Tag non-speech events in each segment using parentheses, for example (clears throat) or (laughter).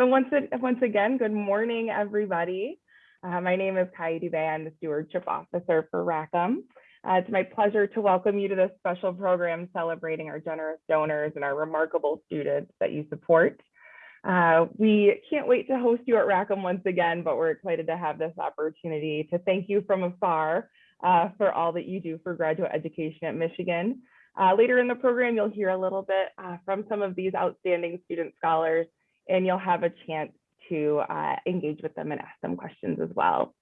So once, once again, good morning, everybody. Uh, my name is Kai Dubé. I'm the Stewardship Officer for Rackham. Uh, it's my pleasure to welcome you to this special program celebrating our generous donors and our remarkable students that you support. Uh, we can't wait to host you at Rackham once again, but we're excited to have this opportunity to thank you from afar uh, for all that you do for graduate education at Michigan. Uh, later in the program, you'll hear a little bit uh, from some of these outstanding student scholars, and you'll have a chance to uh, engage with them and ask them questions as well.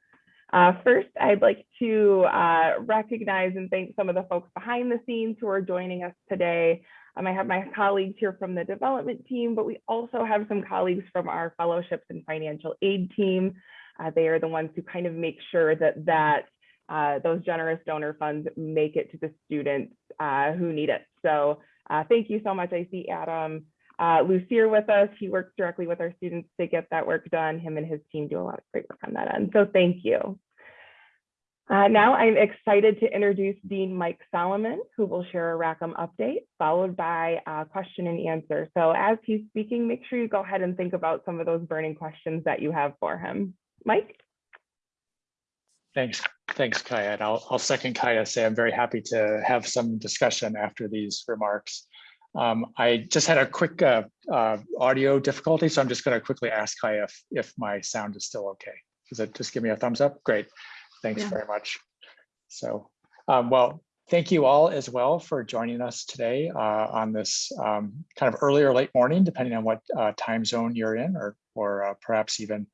Uh, first, I'd like to uh, recognize and thank some of the folks behind the scenes who are joining us today. Um, I have my colleagues here from the development team, but we also have some colleagues from our fellowships and financial aid team. Uh, they are the ones who kind of make sure that that uh, those generous donor funds make it to the students uh, who need it. So uh, thank you so much. I see Adam uh, Lucier with us. He works directly with our students to get that work done. Him and his team do a lot of great work on that end. So thank you. Uh, now I'm excited to introduce Dean Mike Solomon, who will share a Rackham update, followed by a question and answer. So as he's speaking, make sure you go ahead and think about some of those burning questions that you have for him. Mike? Thanks. Thanks, Kaya. And I'll, I'll second Kaya say I'm very happy to have some discussion after these remarks. Um, I just had a quick uh, uh, audio difficulty, so I'm just going to quickly ask Kaya if, if my sound is still okay. Does it just give me a thumbs up? Great. Thanks yeah. very much. So, um, well, thank you all as well for joining us today uh, on this um, kind of early or late morning, depending on what uh, time zone you're in, or, or uh, perhaps even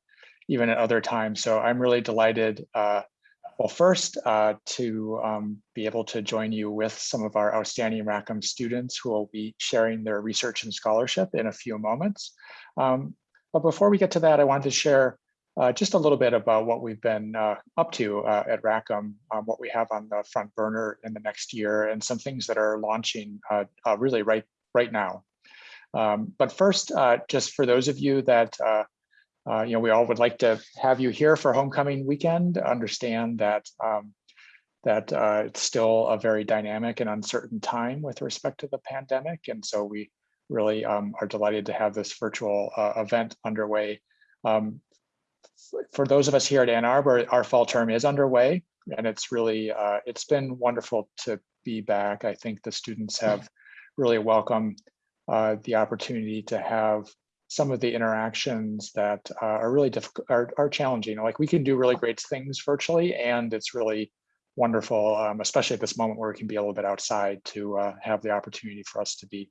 even at other times. So I'm really delighted uh, well, first, uh, to um, be able to join you with some of our outstanding Rackham students who will be sharing their research and scholarship in a few moments. Um, but before we get to that, I wanted to share uh, just a little bit about what we've been uh, up to uh, at Rackham, um, what we have on the front burner in the next year, and some things that are launching uh, uh, really right, right now. Um, but first, just for those of you that uh, you know, we all would like to have you here for homecoming weekend, understand that um, that uh, it's still a very dynamic and uncertain time with respect to the pandemic. And so we really um, are delighted to have this virtual uh, event underway. Um, for those of us here at Ann Arbor, our fall term is underway and it's really, uh, it's been wonderful to be back. I think the students have really welcomed uh, the opportunity to have some of the interactions that uh, are really difficult are, are challenging. Like we can do really great things virtually and it's really wonderful um, especially at this moment where we can be a little bit outside to uh, have the opportunity for us to be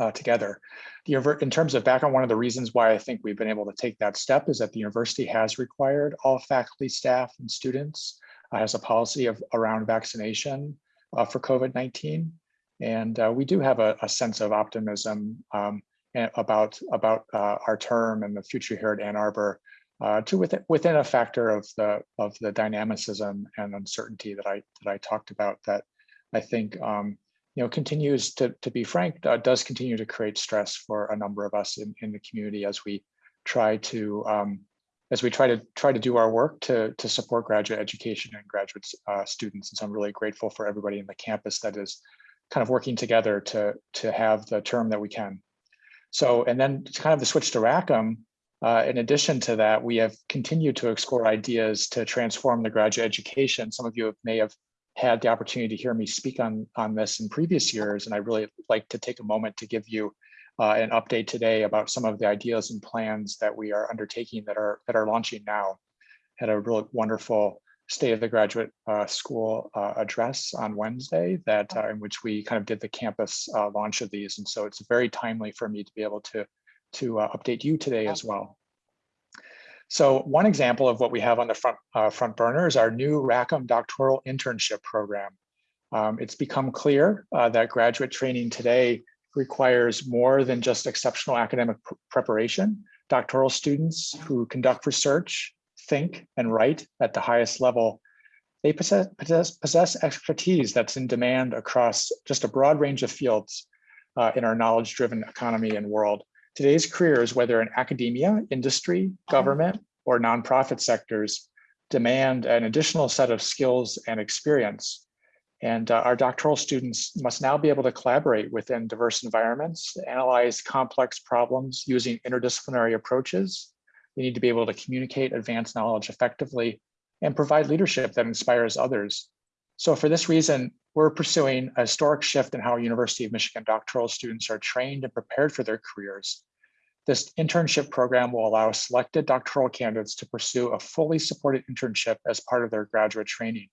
uh, together. In terms of background one of the reasons why i think we've been able to take that step is that the university has required all faculty staff and students uh, has a policy of around vaccination uh, for covid-19 and uh, we do have a, a sense of optimism um, about about uh, our term and the future here at Ann Arbor uh, to within, within a factor of the of the dynamicism and uncertainty that I that I talked about that I think um, you know continues to to be frank uh, does continue to create stress for a number of us in, in the community as we try to um, as we try to try to do our work to to support graduate education and graduate uh, students. And so I'm really grateful for everybody in the campus that is kind of working together to to have the term that we can so, and then kind of the switch to Rackham, uh, in addition to that, we have continued to explore ideas to transform the graduate education. Some of you may have had the opportunity to hear me speak on, on this in previous years, and I really like to take a moment to give you uh, an update today about some of the ideas and plans that we are undertaking that are that are launching now. Had a really wonderful state of the graduate uh, school uh, address on Wednesday that uh, in which we kind of did the campus uh, launch of these. And so it's very timely for me to be able to, to uh, update you today as well. So one example of what we have on the front, uh, front burner is our new Rackham doctoral internship program. Um, it's become clear that graduate training today requires more than just exceptional academic pr preparation. Doctoral students who conduct research think and write at the highest level, they possess, possess, possess expertise that's in demand across just a broad range of fields uh, in our knowledge-driven economy and world. Today's careers, whether in academia, industry, government, or nonprofit sectors, demand an additional set of skills and experience. And uh, our doctoral students must now be able to collaborate within diverse environments, analyze complex problems using interdisciplinary approaches. They need to be able to communicate advanced knowledge effectively and provide leadership that inspires others. So for this reason, we're pursuing a historic shift in how University of Michigan doctoral students are trained and prepared for their careers. This internship program will allow selected doctoral candidates to pursue a fully supported internship as part of their graduate training.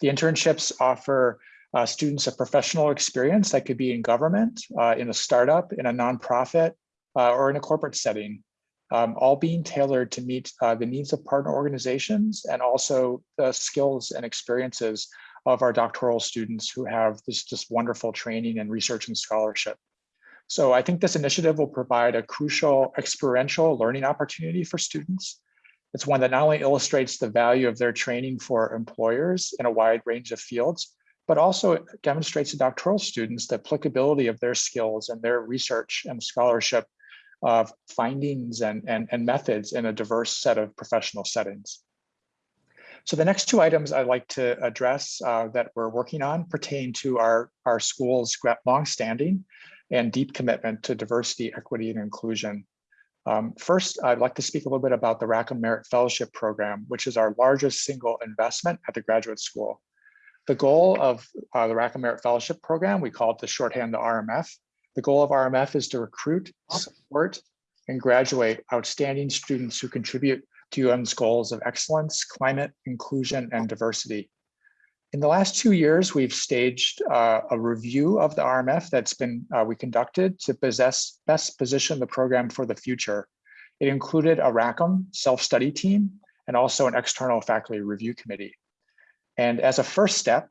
The internships offer uh, students a professional experience that could be in government, uh, in a startup, in a nonprofit, uh, or in a corporate setting, um, all being tailored to meet uh, the needs of partner organizations and also the skills and experiences of our doctoral students who have this just wonderful training and research and scholarship. So I think this initiative will provide a crucial experiential learning opportunity for students. It's one that not only illustrates the value of their training for employers in a wide range of fields, but also demonstrates to doctoral students the applicability of their skills and their research and scholarship of findings and, and, and methods in a diverse set of professional settings. So the next two items I'd like to address uh, that we're working on pertain to our, our school's longstanding and deep commitment to diversity, equity, and inclusion. Um, first, I'd like to speak a little bit about the Rackham Merit Fellowship Program, which is our largest single investment at the graduate school. The goal of uh, the Rackham Merit Fellowship Program, we call it the shorthand the RMF. The goal of RMF is to recruit, support, and graduate outstanding students who contribute to UM's goals of excellence, climate, inclusion, and diversity. In the last two years, we've staged uh, a review of the RMF that's been uh, we conducted to possess, best position the program for the future. It included a Rackham self-study team and also an external faculty review committee. And as a first step,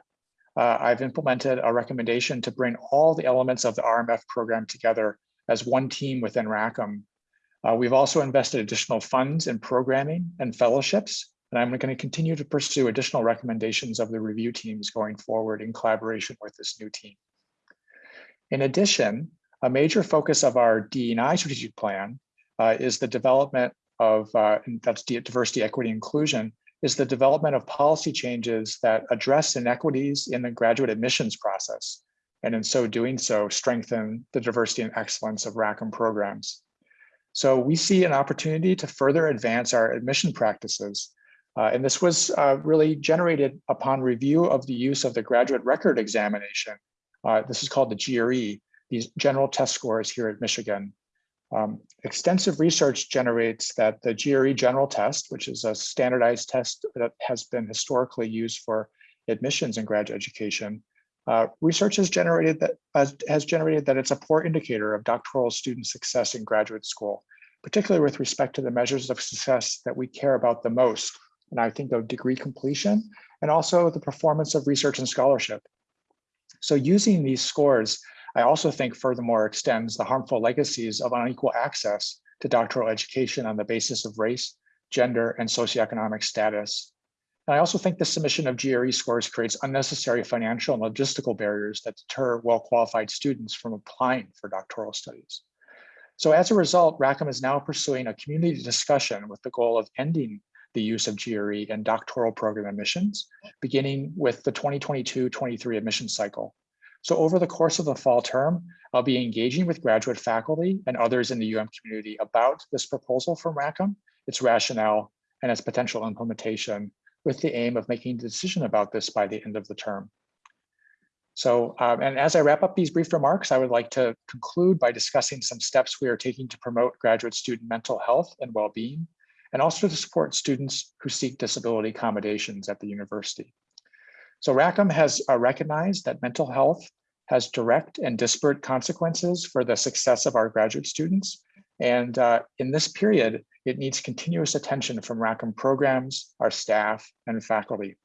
uh, I've implemented a recommendation to bring all the elements of the RMF program together as one team within Rackham uh, we've also invested additional funds in programming and fellowships, and I'm going to continue to pursue additional recommendations of the review teams going forward in collaboration with this new team. In addition, a major focus of our DEI strategic plan uh, is the development of, uh, that's diversity, equity, inclusion, is the development of policy changes that address inequities in the graduate admissions process, and in so doing so, strengthen the diversity and excellence of Rackham programs. So we see an opportunity to further advance our admission practices. Uh, and this was uh, really generated upon review of the use of the graduate record examination. Uh, this is called the GRE, these general test scores here at Michigan. Um, extensive research generates that the GRE general test, which is a standardized test that has been historically used for admissions in graduate education, uh, research has generated that has, has generated that it's a poor indicator of doctoral student success in graduate school, particularly with respect to the measures of success that we care about the most. And I think of degree completion and also the performance of research and scholarship. So using these scores, I also think furthermore extends the harmful legacies of unequal access to doctoral education on the basis of race, gender, and socioeconomic status. And I also think the submission of GRE scores creates unnecessary financial and logistical barriers that deter well-qualified students from applying for doctoral studies. So as a result, Rackham is now pursuing a community discussion with the goal of ending the use of GRE in doctoral program admissions, beginning with the 2022-23 admission cycle. So over the course of the fall term, I'll be engaging with graduate faculty and others in the UM community about this proposal from Rackham, its rationale, and its potential implementation with the aim of making a decision about this by the end of the term. So, um, and as I wrap up these brief remarks, I would like to conclude by discussing some steps we are taking to promote graduate student mental health and well-being, and also to support students who seek disability accommodations at the university. So Rackham has uh, recognized that mental health has direct and disparate consequences for the success of our graduate students. And uh, in this period, it needs continuous attention from Rackham programs, our staff, and faculty.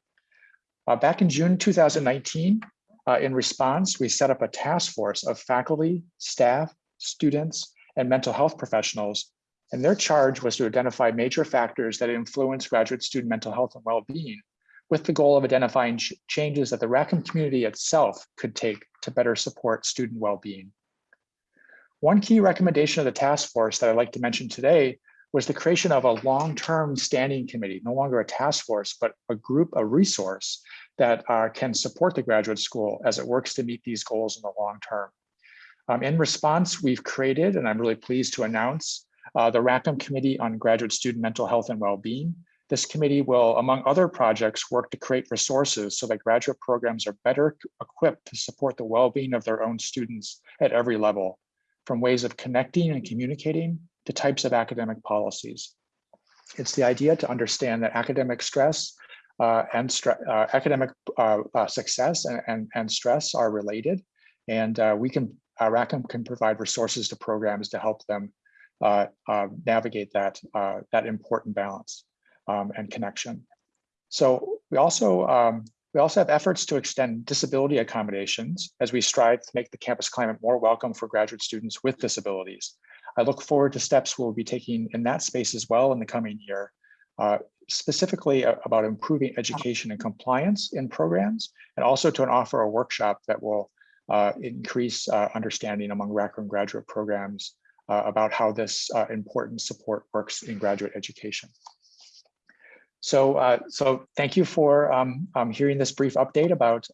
Uh, back in June 2019, uh, in response, we set up a task force of faculty, staff, students, and mental health professionals. And their charge was to identify major factors that influence graduate student mental health and well-being with the goal of identifying ch changes that the Rackham community itself could take to better support student well-being. One key recommendation of the task force that I'd like to mention today was the creation of a long-term standing committee, no longer a task force, but a group, a resource that uh, can support the graduate school as it works to meet these goals in the long term. Um, in response, we've created, and I'm really pleased to announce, uh, the Rackham Committee on Graduate Student Mental Health and Wellbeing. This committee will, among other projects, work to create resources so that graduate programs are better equipped to support the well-being of their own students at every level, from ways of connecting and communicating to types of academic policies. It's the idea to understand that academic stress uh, and uh, academic uh, uh, success and, and, and, stress are related. And uh, we can, uh, Rackham can provide resources to programs to help them navigate that, that important balance um, and connection. So we also, um, we also have efforts to extend disability accommodations as we strive to make the campus climate more welcome for graduate students with disabilities. I look forward to steps we'll be taking in that space as well in the coming year, uh, specifically about improving education and compliance in programs, and also to offer a workshop that will uh, increase uh, understanding among Rackham graduate programs uh, about how this uh, important support works in graduate education. So, uh, so thank you for um, um, hearing this brief update about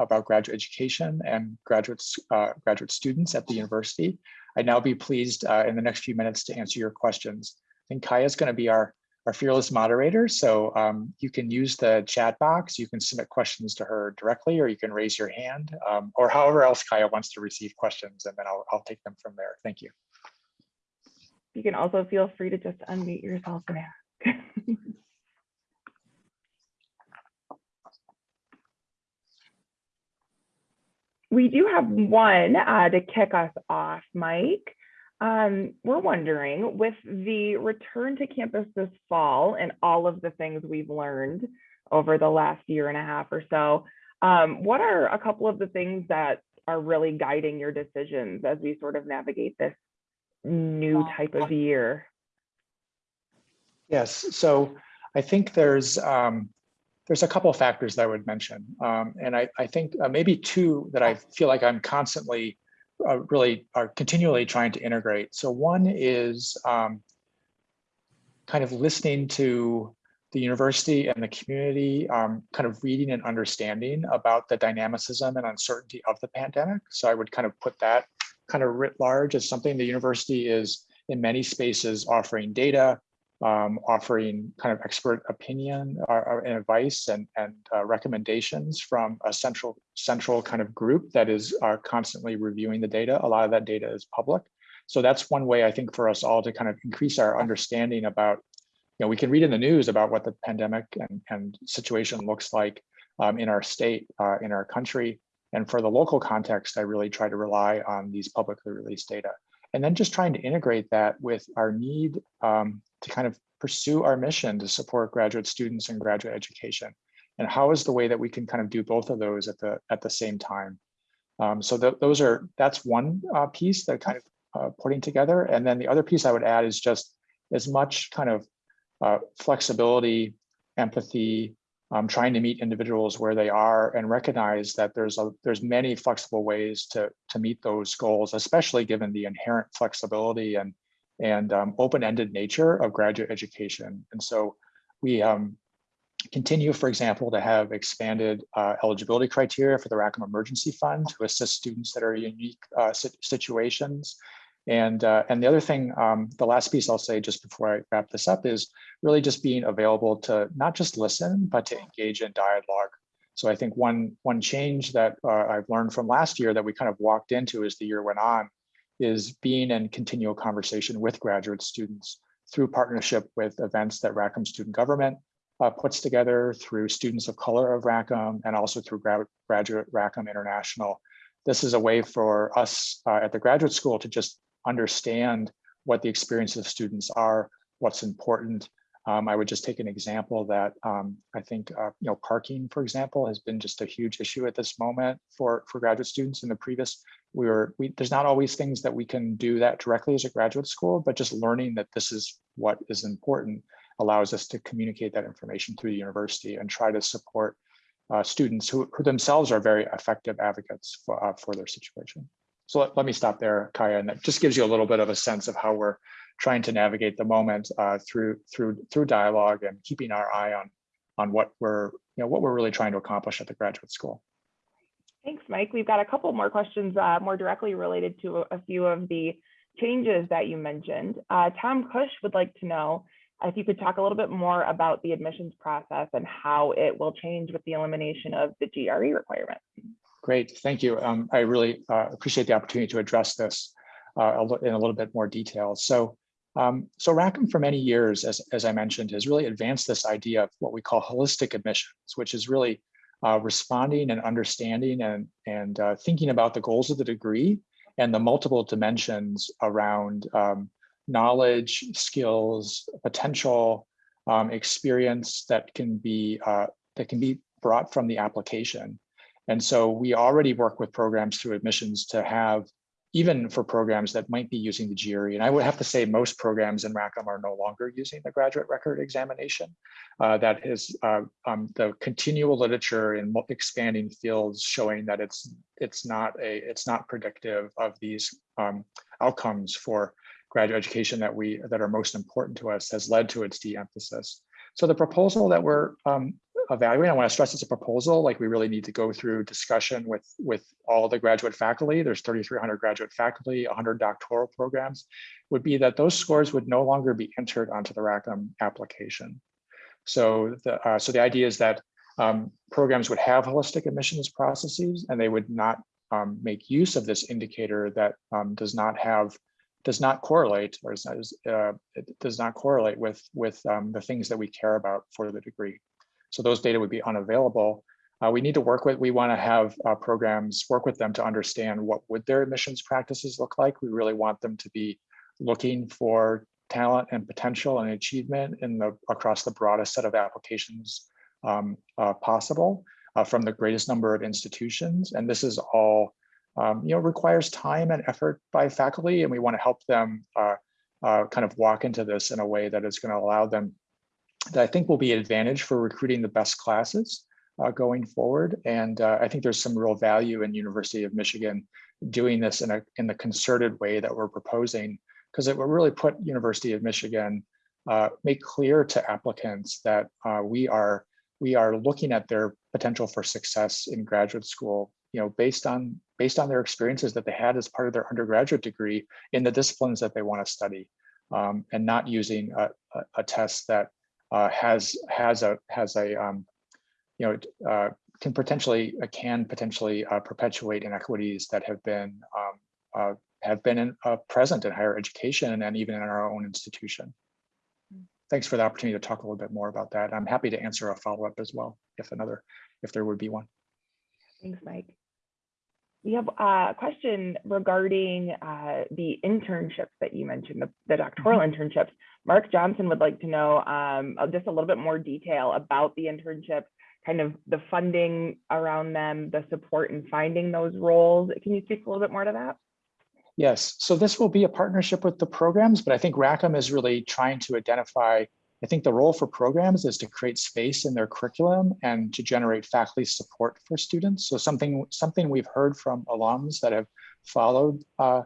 about graduate education and graduates graduate students at the university. I'd now be pleased uh, in the next few minutes to answer your questions. I think Kaya is going to be our, our fearless moderator, so um, you can use the chat box. You can submit questions to her directly, or you can raise your hand, um, or however else Kaya wants to receive questions, and then I'll, I'll take them from there. Thank you. You can also feel free to just unmute yourself and ask. (laughs) we do have one uh, to kick us off, Mike. Um, we're wondering, with the return to campus this fall and all of the things we've learned over the last year and a half or so, um, what are a couple of the things that are really guiding your decisions as we sort of navigate this new type of year? Yes, so I think there's um, there's a couple of factors that I would mention. Um, and I, I think uh, maybe two that I feel like I'm constantly uh, really are continually trying to integrate. So one is um, kind of listening to the university and the community, um, kind of reading and understanding about the dynamicism and uncertainty of the pandemic. So I would kind of put that kind of writ large as something the university is in many spaces offering data, um, offering kind of expert opinion or, and advice and, and uh, recommendations from a central central kind of group that is uh, constantly reviewing the data. A lot of that data is public. So that's one way I think for us all to kind of increase our understanding about, you know, we can read in the news about what the pandemic and, and situation looks like um, in our state, uh, in our country. And for the local context, I really try to rely on these publicly released data. And then just trying to integrate that with our need um, to kind of pursue our mission to support graduate students and graduate education. And how is the way that we can kind of do both of those at the at the same time? Um, so th those are that's one uh, piece that kind of uh, putting together. And then the other piece I would add is just as much kind of uh, flexibility, empathy, um, trying to meet individuals where they are and recognize that there's a there's many flexible ways to to meet those goals, especially given the inherent flexibility and and um, open-ended nature of graduate education. And so we um, continue, for example, to have expanded uh, eligibility criteria for the Rackham Emergency Fund to assist students that are in unique uh, situations. And, uh, and the other thing, um, the last piece I'll say just before I wrap this up is really just being available to not just listen, but to engage in dialogue. So I think one, one change that uh, I've learned from last year that we kind of walked into as the year went on is being in continual conversation with graduate students through partnership with events that Rackham Student Government uh, puts together through Students of Color of Rackham and also through Gra Graduate Rackham International. This is a way for us uh, at the graduate school to just understand what the experiences of students are, what's important, um, I would just take an example that um, I think, uh, you know, parking, for example, has been just a huge issue at this moment for, for graduate students. In the previous, we were, we, there's not always things that we can do that directly as a graduate school, but just learning that this is what is important allows us to communicate that information through the university and try to support uh, students who, who, themselves are very effective advocates for, uh, for their situation. So let, let me stop there, Kaya, and that just gives you a little bit of a sense of how we're trying to navigate the moment uh, through through through dialogue and keeping our eye on on what we're you know what we're really trying to accomplish at the graduate school. Thanks, Mike. We've got a couple more questions uh, more directly related to a, few of the changes that you mentioned. Uh, Tom Cush would like to know if you could talk a little bit more about the admissions process and how it will change with the elimination of the GRE requirement. Great, thank you. Um, I really uh, appreciate the opportunity to address this uh, in a little bit more detail. So, um, so Rackham for many years, as, as I mentioned, has really advanced this idea of what we call holistic admissions, which is really uh, responding and understanding and, and uh, thinking about the goals of the degree and the multiple dimensions around um, knowledge, skills, potential, um, experience that can be uh, that can be brought from the application. And so we already work with programs through admissions to have, even for programs that might be using the GRE. And I would have to say most programs in Rackham are no longer using the graduate record examination. Uh, that is uh, um, the continual literature in expanding fields showing that it's it's not a it's not predictive of these um, outcomes for graduate education that we that are most important to us has led to its de-emphasis. So the proposal that we're um, evaluating, I want to stress it's a proposal, like we really need to go through discussion with, with all the graduate faculty. There's 3,300 graduate faculty, 100 doctoral programs, would be that those scores would no longer be entered onto the Rackham application. So the, uh, so the idea is that um, programs would have holistic admissions processes and they would not um, make use of this indicator that um, does not have does not correlate or is, uh, does not correlate with with um, the things that we care about for the degree. So those data would be unavailable. Uh, we need to work with, we want to have uh, programs work with them to understand what would their admissions practices look like. We really want them to be looking for talent and potential and achievement in the across the broadest set of applications um, uh, possible uh, from the greatest number of institutions. And this is all um, you know, requires time and effort by faculty, and we want to help them uh, uh, kind of walk into this in a way that is going to allow them that I think will be an advantage for recruiting the best classes uh, going forward. And uh, I think there's some real value in University of Michigan doing this in a in the concerted way that we're proposing, because it will really put University of Michigan uh, make clear to applicants that uh, we are we are looking at their potential for success in graduate school you know, based on based on their experiences that they had as part of their undergraduate degree in the disciplines that they want to study, um, and not using a, a, a test that uh, has has a has a um, you know uh, can potentially uh, can potentially uh, perpetuate inequities that have been um, uh, have been in, uh, present in higher education and even in our own institution. Thanks for the opportunity to talk a little bit more about that. I'm happy to answer a follow up as well if another if there would be one. Thanks, Mike. We have a question regarding uh, the internships that you mentioned, the, the doctoral mm -hmm. internships. Mark Johnson would like to know um, just a little bit more detail about the internships, kind of the funding around them, the support in finding those roles. Can you speak a little bit more to that? Yes, so this will be a partnership with the programs, but I think Rackham is really trying to identify I think the role for programs is to create space in their curriculum and to generate faculty support for students. So something, something we've heard from alums that have followed uh,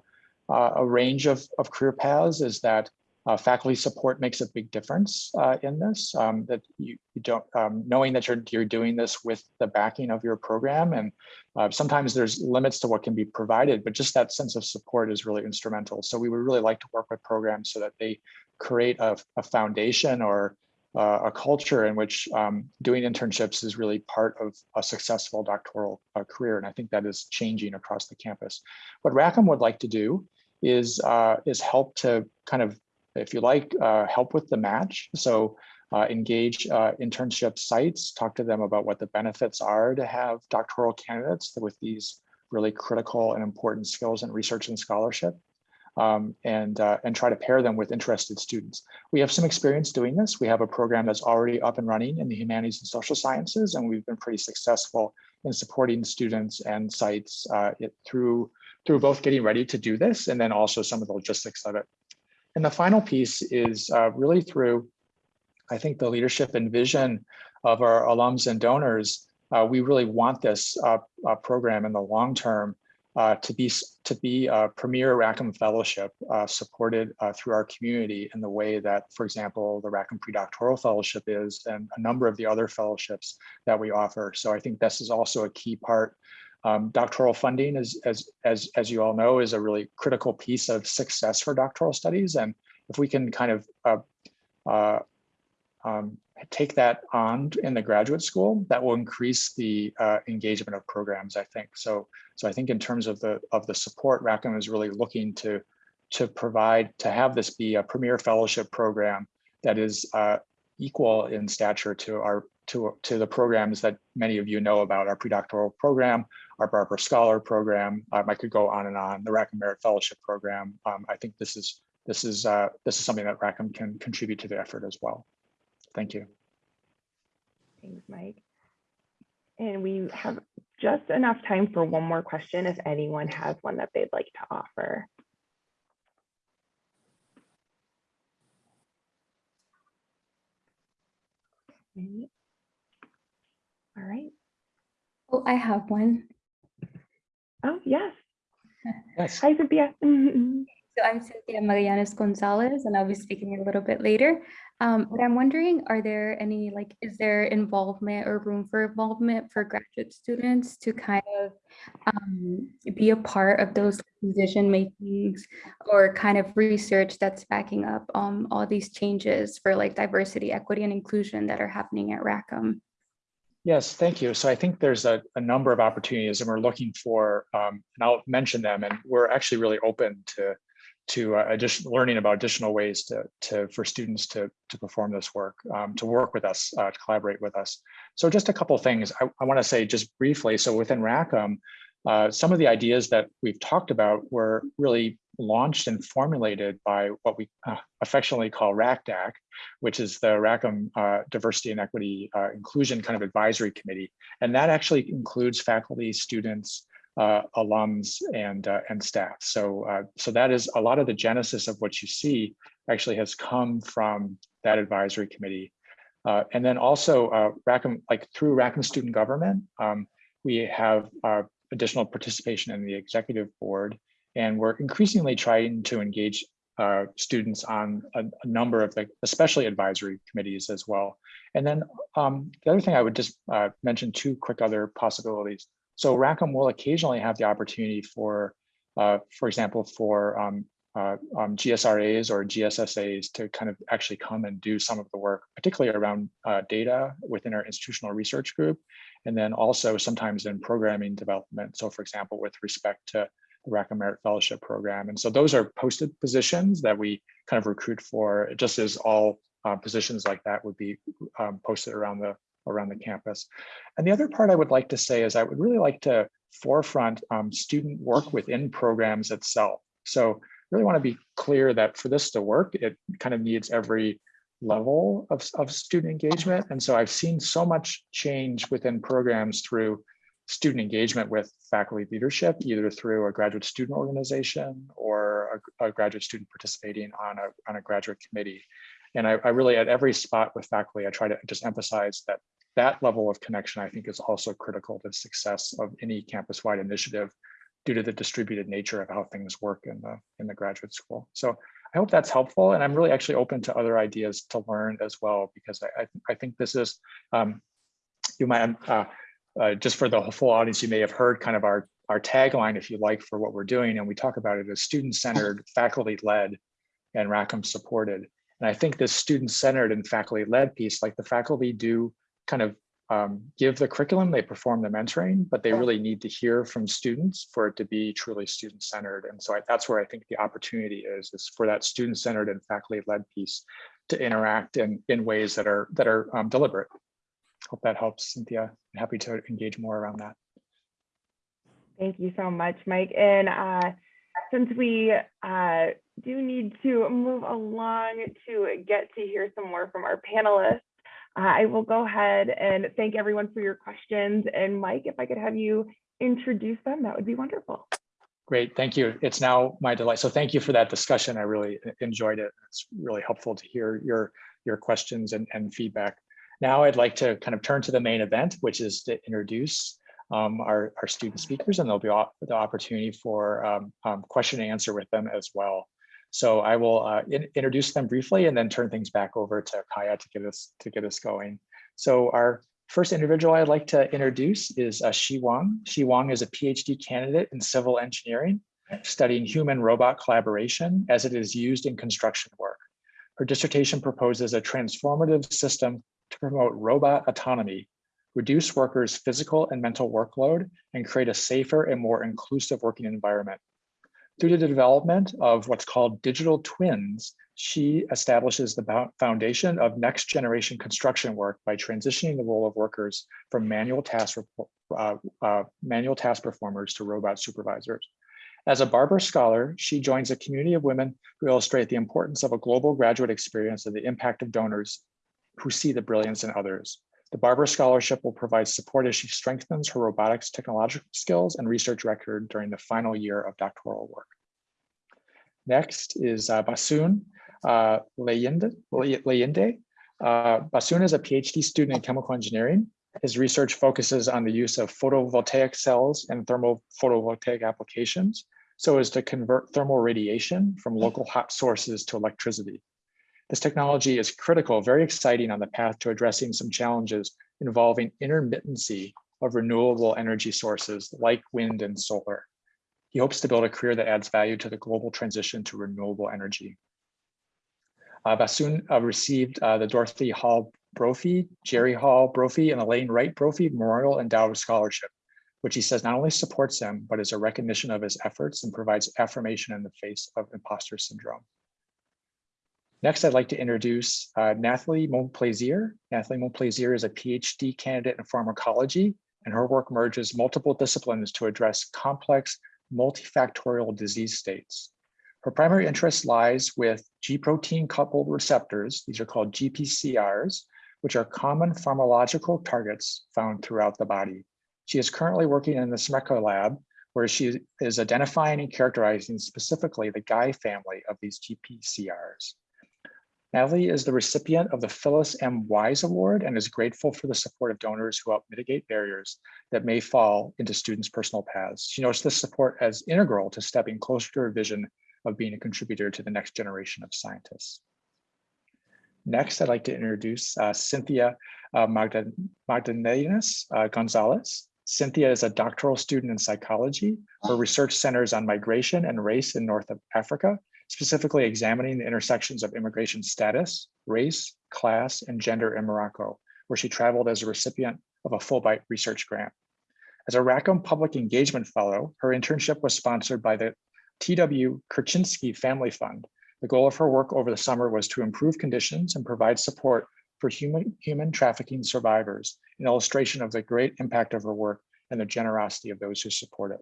uh, a range of, of career paths is that uh, faculty support makes a big difference uh, in this, um, that you, you don't, um, knowing that you're, you're doing this with the backing of your program. And uh, sometimes there's limits to what can be provided, but just that sense of support is really instrumental. So we would really like to work with programs so that they create a, a foundation or uh, a culture in which um, doing internships is really part of a successful doctoral uh, career. And I think that is changing across the campus. What Rackham would like to do is, uh, is help to kind of, if you like, uh, help with the match. So uh, engage uh, internship sites, talk to them about what the benefits are to have doctoral candidates with these really critical and important skills in research and scholarship um, and, uh, and try to pair them with interested students. We have some experience doing this. We have a program that's already up and running in the humanities and social sciences, and we've been pretty successful in supporting students and sites uh, through, through both getting ready to do this and then also some of the logistics of it. And the final piece is uh, really through, I think, the leadership and vision of our alums and donors. Uh, we really want this uh, uh, program in the long term uh, to be to be a premier Rackham Fellowship uh, supported uh, through our community in the way that, for example, the Rackham Predoctoral Fellowship is and a number of the other fellowships that we offer. So I think this is also a key part. Um, doctoral funding, is, as, as, as you all know, is a really critical piece of success for doctoral studies. And if we can kind of uh, uh, um, take that on in the graduate school, that will increase the uh, engagement of programs, I think. So, so I think in terms of the of the support, Rackham is really looking to to provide to have this be a premier fellowship program that is uh, equal in stature to our to to the programs that many of you know about our predoctoral program, our Barber Scholar program. Um, I could go on and on. The Rackham Merit Fellowship program. Um, I think this is this is uh, this is something that Rackham can contribute to the effort as well. Thank you. Thanks, Mike. And we have just enough time for one more question if anyone has one that they'd like to offer. All right. Oh, I have one. Oh, yes. Yes. Hi, Cynthia. (laughs) So I'm Cynthia Magallanes Gonzalez, and I'll be speaking a little bit later. Um, but I'm wondering, are there any, like, is there involvement or room for involvement for graduate students to kind of um, be a part of those decision makings or kind of research that's backing up um, all these changes for like diversity, equity, and inclusion that are happening at Rackham? Yes, thank you. So I think there's a, a number of opportunities and we're looking for, um, and I'll mention them, and we're actually really open to to uh, learning about additional ways to, to for students to, to perform this work, um, to work with us, uh, to collaborate with us. So just a couple things I, I want to say just briefly. So within Rackham, uh, some of the ideas that we've talked about were really launched and formulated by what we uh, affectionately call RACDAC, which is the Rackham uh, Diversity and Equity uh, Inclusion kind of advisory committee. And that actually includes faculty, students, uh, alums and uh, and staff. So uh, so that is a lot of the genesis of what you see actually has come from that advisory committee. Uh, and then also uh, Rackham, like through Rackham Student Government, um, we have uh, additional participation in the executive board, and we're increasingly trying to engage students on a, a, number of the, especially advisory committees as well. And then um, the other thing I would just mention two quick other possibilities. So Rackham will occasionally have the opportunity for, uh, for example, for um, uh, um, GSRAs or GSSAs to kind of actually come and do some of the work, particularly around uh, data within our institutional research group, and then also sometimes in programming development. So for example, with respect to the Rackham Merit Fellowship Program. And so those are posted positions that we kind of recruit for, just as all uh, positions like that would be um, posted around the around the campus. And the other part I would like to say is I would really like to forefront um, student work within programs itself. So really want to be clear that for this to work, it kind of needs every level of, of student engagement. And so I've seen so much change within programs through student engagement with faculty leadership, either through a graduate student organization or a, a graduate student participating on a, on a graduate committee. And I, I, really, at every spot with faculty, I try to just emphasize that that level of connection, I think, is also critical to the success of any campus-wide initiative due to the distributed nature of how things work in the in the graduate school. So I hope that's helpful, and I'm really actually open to other ideas to learn as well because I I, I think this is um, you might uh, uh, just for the full audience, you may have heard kind of our our tagline, if you like, for what we're doing, and we talk about it as student-centered, (laughs) faculty-led, and Rackham supported. And I think this student-centered and faculty-led piece, like the faculty do kind of um, give the curriculum, they perform the mentoring, but they really need to hear from students for it to be truly student-centered. And so I, that's where I think the opportunity is, is for that student-centered and faculty-led piece to interact in, in ways that are that are um, deliberate. Hope that helps, Cynthia. I'm happy to engage more around that. Thank you so much, Mike. And uh, since we uh, do need to move along to get to hear some more from our panelists, I will go ahead and thank everyone for your questions. And Mike, if I could have you introduce them, that would be wonderful. Great, thank you. It's now my delight. So thank you for that discussion. I really enjoyed it. It's really helpful to hear your, your questions and, and feedback. Now I'd like to kind of turn to the main event, which is to introduce um, our, our student speakers, and there'll be the opportunity for um, um, question and answer with them as well. So I will uh, in- introduce them briefly and then turn things back over to Kaya to get us to get us going. So our first individual I'd like to introduce is uh, Xi Wang. Xi Wang is a PhD candidate in civil engineering, studying human robot collaboration as it is used in construction work. Her dissertation proposes a transformative system to promote robot autonomy, reduce workers' physical and mental workload, and create a safer and more inclusive working environment. Through the development of what's called digital twins, she establishes the foundation of next generation construction work by transitioning the role of workers from manual task, uh, uh, manual task performers to robot supervisors. As a Barber Scholar, she joins a community of women who illustrate the importance of a global graduate experience and the impact of donors who see the brilliance in others. The Barber Scholarship will provide support as she strengthens her robotics technological skills and research record during the final year of doctoral work. Next is uh, Basun uh, Leyende. Leyende. Uh, Basun is a PhD student in chemical engineering. His research focuses on the use of photovoltaic cells and thermal photovoltaic applications so as to convert thermal radiation from local hot sources to electricity. This technology is critical, very exciting on the path to addressing some challenges involving intermittency of renewable energy sources like wind and solar. He hopes to build a career that adds value to the global transition to renewable energy. Uh, Basun uh, received uh, the Dorothy Hall Brophy, Jerry Hall Brophy, and Elaine Wright Brophy Memorial Endowed Scholarship, which he says not only supports him, but is a recognition of his efforts and provides affirmation in the face of imposter syndrome. Next, I'd like to introduce uh, Nathalie Montplaisir. Nathalie Montplaisir is a PhD candidate in pharmacology, and her work merges multiple disciplines to address complex multifactorial disease states. Her primary interest lies with G protein coupled receptors, these are called GPCRs, which are common pharmacological targets found throughout the body. She is currently working in the Smrcka lab, where she is identifying and characterizing specifically the Guy family of these GPCRs. Natalie is the recipient of the Phyllis M. Wise Award and is grateful for the support of donors who help mitigate barriers that may fall into students' personal paths. She notes this support as integral to stepping closer to her vision of being a contributor to the next generation of scientists. Next, I'd like to introduce uh, Cynthia uh, Magda Magdalenas uh, Gonzalez. Cynthia is a doctoral student in psychology. Her research centers on migration and race in North Africa, specifically examining the intersections of immigration status, race, class, and gender in Morocco, where she traveled as a recipient of a Fulbright research grant. As a Rackham Public Engagement Fellow, her internship was sponsored by the TW Kerchinsky Family Fund. The goal of her work over the summer was to improve conditions and provide support for human, human trafficking survivors, an illustration of the great impact of her work and the generosity of those who support it.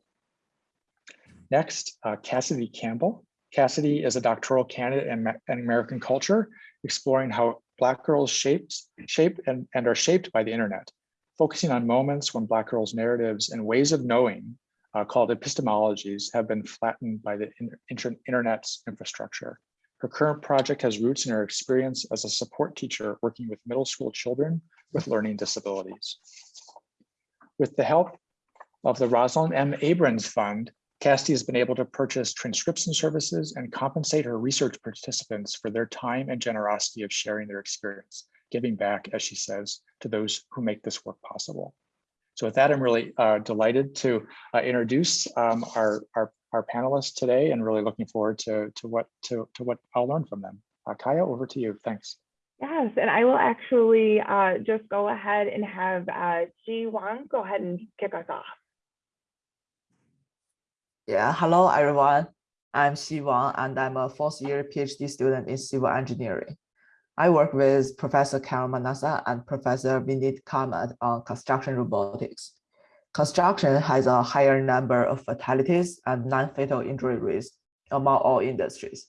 Next, uh, Cassidy Campbell. Cassidy is a doctoral candidate in, in American culture, exploring how Black girls shaped, shape and, and are shaped by the internet, focusing on moments when Black girls' narratives and ways of knowing uh, called epistemologies have been flattened by the inter internet's infrastructure. Her current project has roots in her experience as a support teacher working with middle school children with learning disabilities. With the help of the Rosalind M. Abrams Fund, Cassidy has been able to purchase transcription services and compensate her research participants for their time and generosity of sharing their experience, giving back, as she says, to those who make this work possible. So with that, I'm really uh, delighted to uh, introduce um, our, our, our panelists today and really looking forward to, to, what, to, to what I'll learn from them. Uh, Kaya, over to you. Thanks. Yes, and I will actually uh, just go ahead and have uh, Ji Wang go ahead and kick us off. Yeah, hello everyone. I'm Xi Wang and I'm a fourth year PhD student in civil engineering. I work with Professor Carol Menassa and Professor Vineet Kamat on construction robotics. Construction has a higher number of fatalities and non-fatal injury rates among all industries.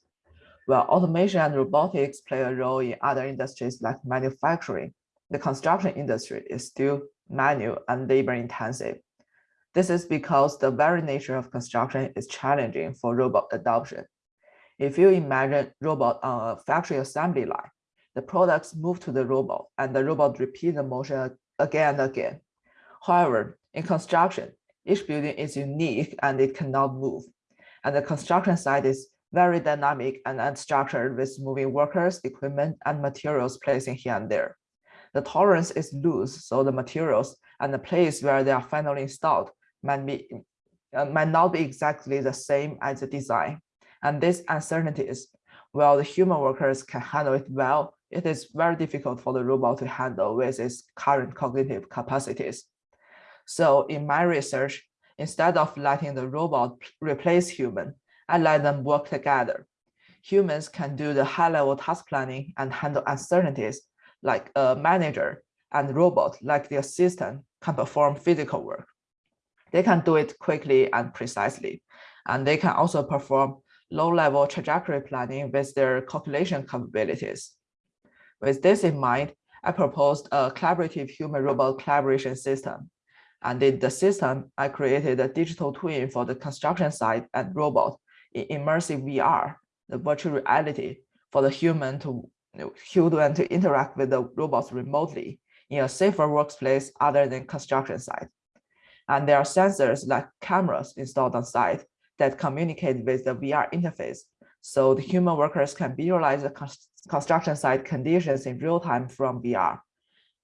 While automation and robotics play a role in other industries like manufacturing, the construction industry is still manual and labor intensive. This is because the very nature of construction is challenging for robot adoption. If you imagine robot on a factory assembly line, the products move to the robot and the robot repeat the motion again and again. However, In construction, each building is unique and it cannot move. And the construction site is very dynamic and unstructured with moving workers, equipment, and materials placing here and there. The tolerance is loose, so the materials and the place where they are finally installed might, be, uh, might not be exactly the same as the design. And these uncertainties, while the human workers can handle it well, it is very difficult for the robot to handle with its current cognitive capacities. So in my research, instead of letting the robot replace human, I let them work together. Humans can do the high-level task planning and handle uncertainties like a manager and robot like the assistant can perform physical work. They can do it quickly and precisely, and they can also perform low-level trajectory planning with their calculation capabilities. With this in mind, I proposed a collaborative human-robot collaboration system. And in the system, I created a digital twin for the construction site and robot in immersive VR, the virtual reality for the human to human to interact with the robots remotely in a safer workplace other than construction site. And there are sensors like cameras installed on site that communicate with the VR interface. So the human workers can visualize the construction site conditions in real time from VR.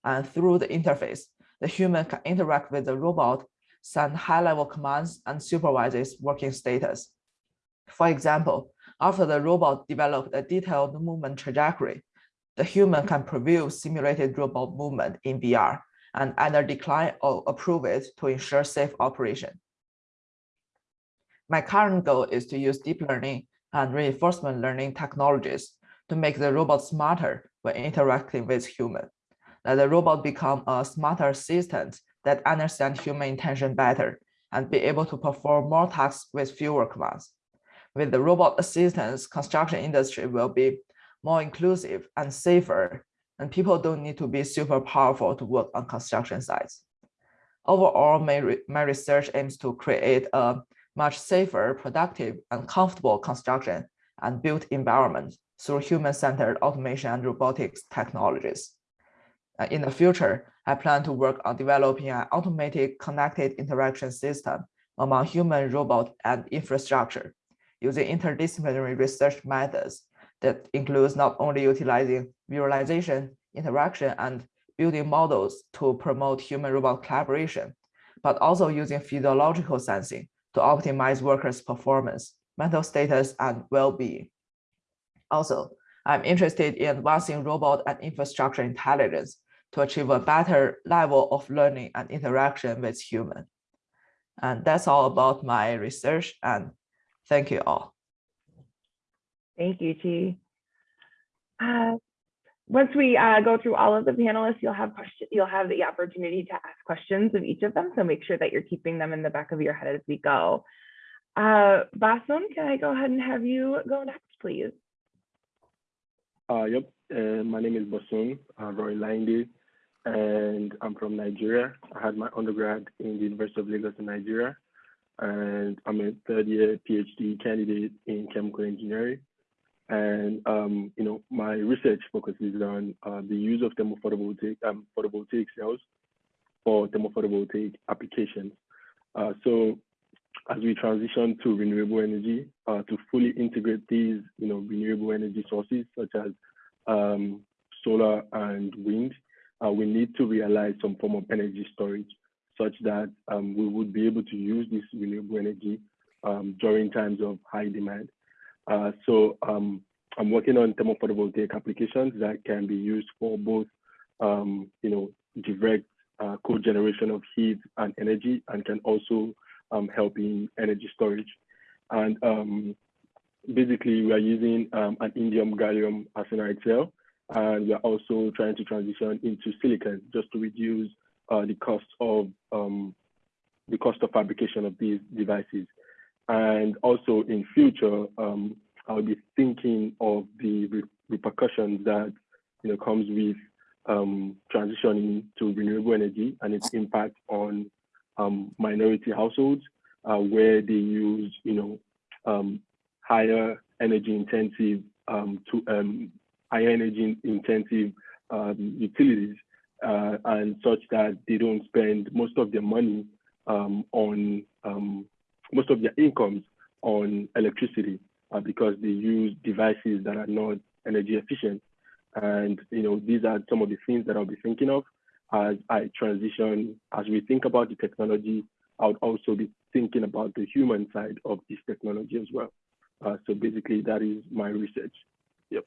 And through the interface, the human can interact with the robot, send high-level commands, and supervise its working status. For example, after the robot developed a detailed movement trajectory, the human can preview simulated robot movement in VR and either decline or approve it to ensure safe operation. My current goal is to use deep learning and reinforcement learning technologies to make the robot smarter when interacting with human. Let the robot become a smarter assistant that understands human intention better and be able to perform more tasks with fewer commands. With the robot assistance, construction industry will be more inclusive and safer, and people don't need to be super powerful to work on construction sites. Overall, my, re my research aims to create a much safer, productive, and comfortable construction and built environment through human-centered automation and robotics technologies. Uh, in the future, I plan to work on developing an automated connected interaction system among human, robot, and infrastructure using interdisciplinary research methods that includes not only utilizing visualization, interaction, and building models to promote human-robot collaboration, but also using physiological sensing to optimize workers' performance, mental status, and well-being. Also, I'm interested in advancing robot and infrastructure intelligence to achieve a better level of learning and interaction with human. And that's all about my research and thank you all. Thank you, Xi. Uh, once we uh, go through all of the panelists, you'll have you'll have the opportunity to ask questions of each of them. So make sure that you're keeping them in the back of your head as we go. Uh, Basun, can I go ahead and have you go next, please? Uh, yep, uh, my name is Basun Roy Linde, and I'm from Nigeria. I had my undergrad in the University of Lagos in Nigeria, and I'm a third year PhD candidate in chemical engineering. And um, you know, my research focuses on uh, the use of thermophotovoltaic um, photovoltaic cells for thermophotovoltaic applications. Uh, so as we transition to renewable energy, uh, to fully integrate these, you know, renewable energy sources such as um, solar and wind, uh, we need to realize some form of energy storage such that um, we would be able to use this renewable energy um, during times of high demand. Uh, so um, I'm working on thermophotovoltaic applications that can be used for both, um, you know, direct uh, co-generation of heat and energy, and can also um, help in energy storage. And um, basically, we are using um, an indium gallium arsenide cell, and we are also trying to transition into silicon just to reduce uh, the cost of the cost of fabrication of these devices. And also in future, um, I'll be thinking of the re repercussions that you know comes with um, transitioning to renewable energy and its impact on um, minority households, uh, where they use you know um, higher energy intensive um, to um, higher energy intensive utilities, uh, and such that they don't spend most of their money on most of their incomes on electricity uh, because they use devices that are not energy efficient. And you know, these are some of the things that I'll be thinking of as I transition, as we think about the technology, I would also be thinking about the human side of this technology as well. Uh, so basically that is my research. Yep,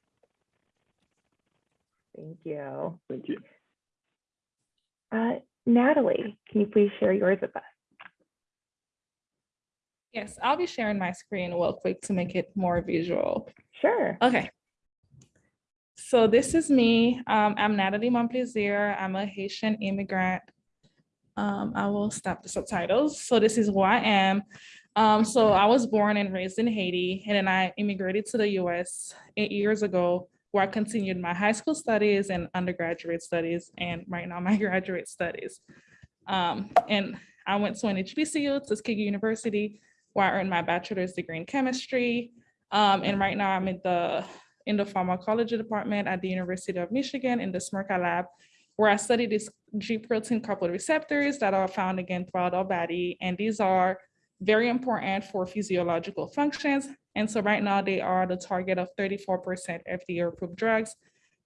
Thank you. thank you. Uh, Natalie, can you please share yours with us? Yes, I'll be sharing my screen real quick to make it more visual. Sure. Okay. So this is me. Um, I'm Natalie Montplaisir. I'm a Haitian immigrant. Um, I will stop the subtitles. So this is who I am. Um, so I was born and raised in Haiti, and then I immigrated to the US eight years ago, where I continued my high school studies and undergraduate studies, and right now my (laughs) graduate studies. Um, and I went to an HBCU, Tuskegee University, where I earned my bachelor's degree in chemistry. Um, and right now I'm in the in the pharmacology department at the University of Michigan in the Smrcka lab, where I study these G protein coupled receptors that are found again throughout our body. And these are very important for physiological functions. And so right now they are the target of 34% FDA approved drugs.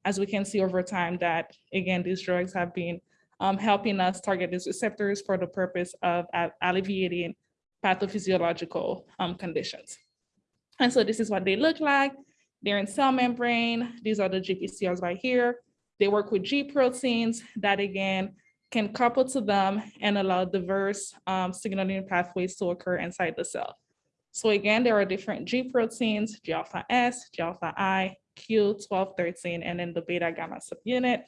As we can see over time that, again, these drugs have been um, helping us target these receptors for the purpose of alleviating pathophysiological um, conditions. And so this is what they look like. They're in cell membrane. These are the GPCRs right here. They work with G proteins that again can couple to them and allow diverse um, signaling pathways to occur inside the cell. So again, there are different G proteins, G alpha S, G alpha I, Q, 12, 13, and then the beta gamma subunit.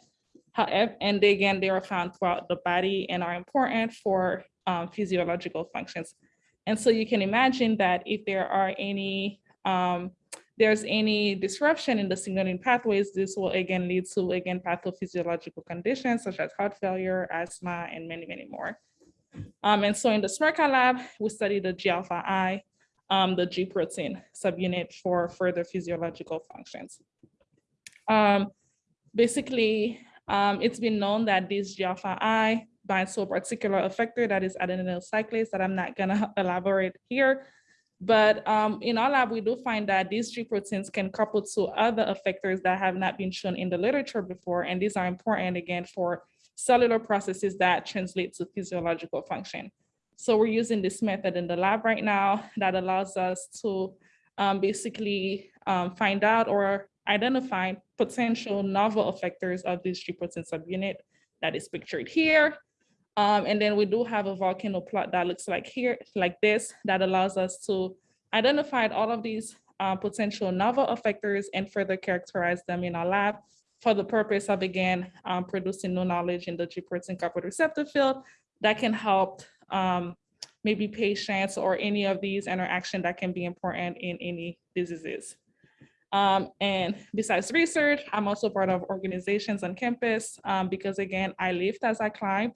However, and again, they are found throughout the body and are important for um, physiological functions. And so you can imagine that if there are any, um, there's any disruption in the signaling pathways, this will again lead to, again, pathophysiological conditions such as heart failure, asthma, and many, many more. Um, and so in the Smrcka lab, we study the G alpha I, um, the G protein subunit for further physiological functions. Um, basically, um, it's been known that this G alpha I binds to a particular effector that is adenylyl cyclase that I'm not gonna (laughs) elaborate here. But um, in our lab, we do find that these G proteins can couple to other effectors that have not been shown in the literature before. And these are important again for cellular processes that translate to physiological function. So we're using this method in the lab right now that allows us to um, basically um, find out or identify potential novel effectors of this G protein subunit that is pictured here. Um, and then we do have a volcano plot that looks like here, like this, that allows us to identify all of these uh, potential novel effectors and further characterize them in our lab for the purpose of, again, um, producing new knowledge in the G protein coupled receptor field that can help um, maybe patients or any of these interaction that can be important in any diseases. Um, and besides research, I'm also part of organizations on campus um, because again, I lived as I climbed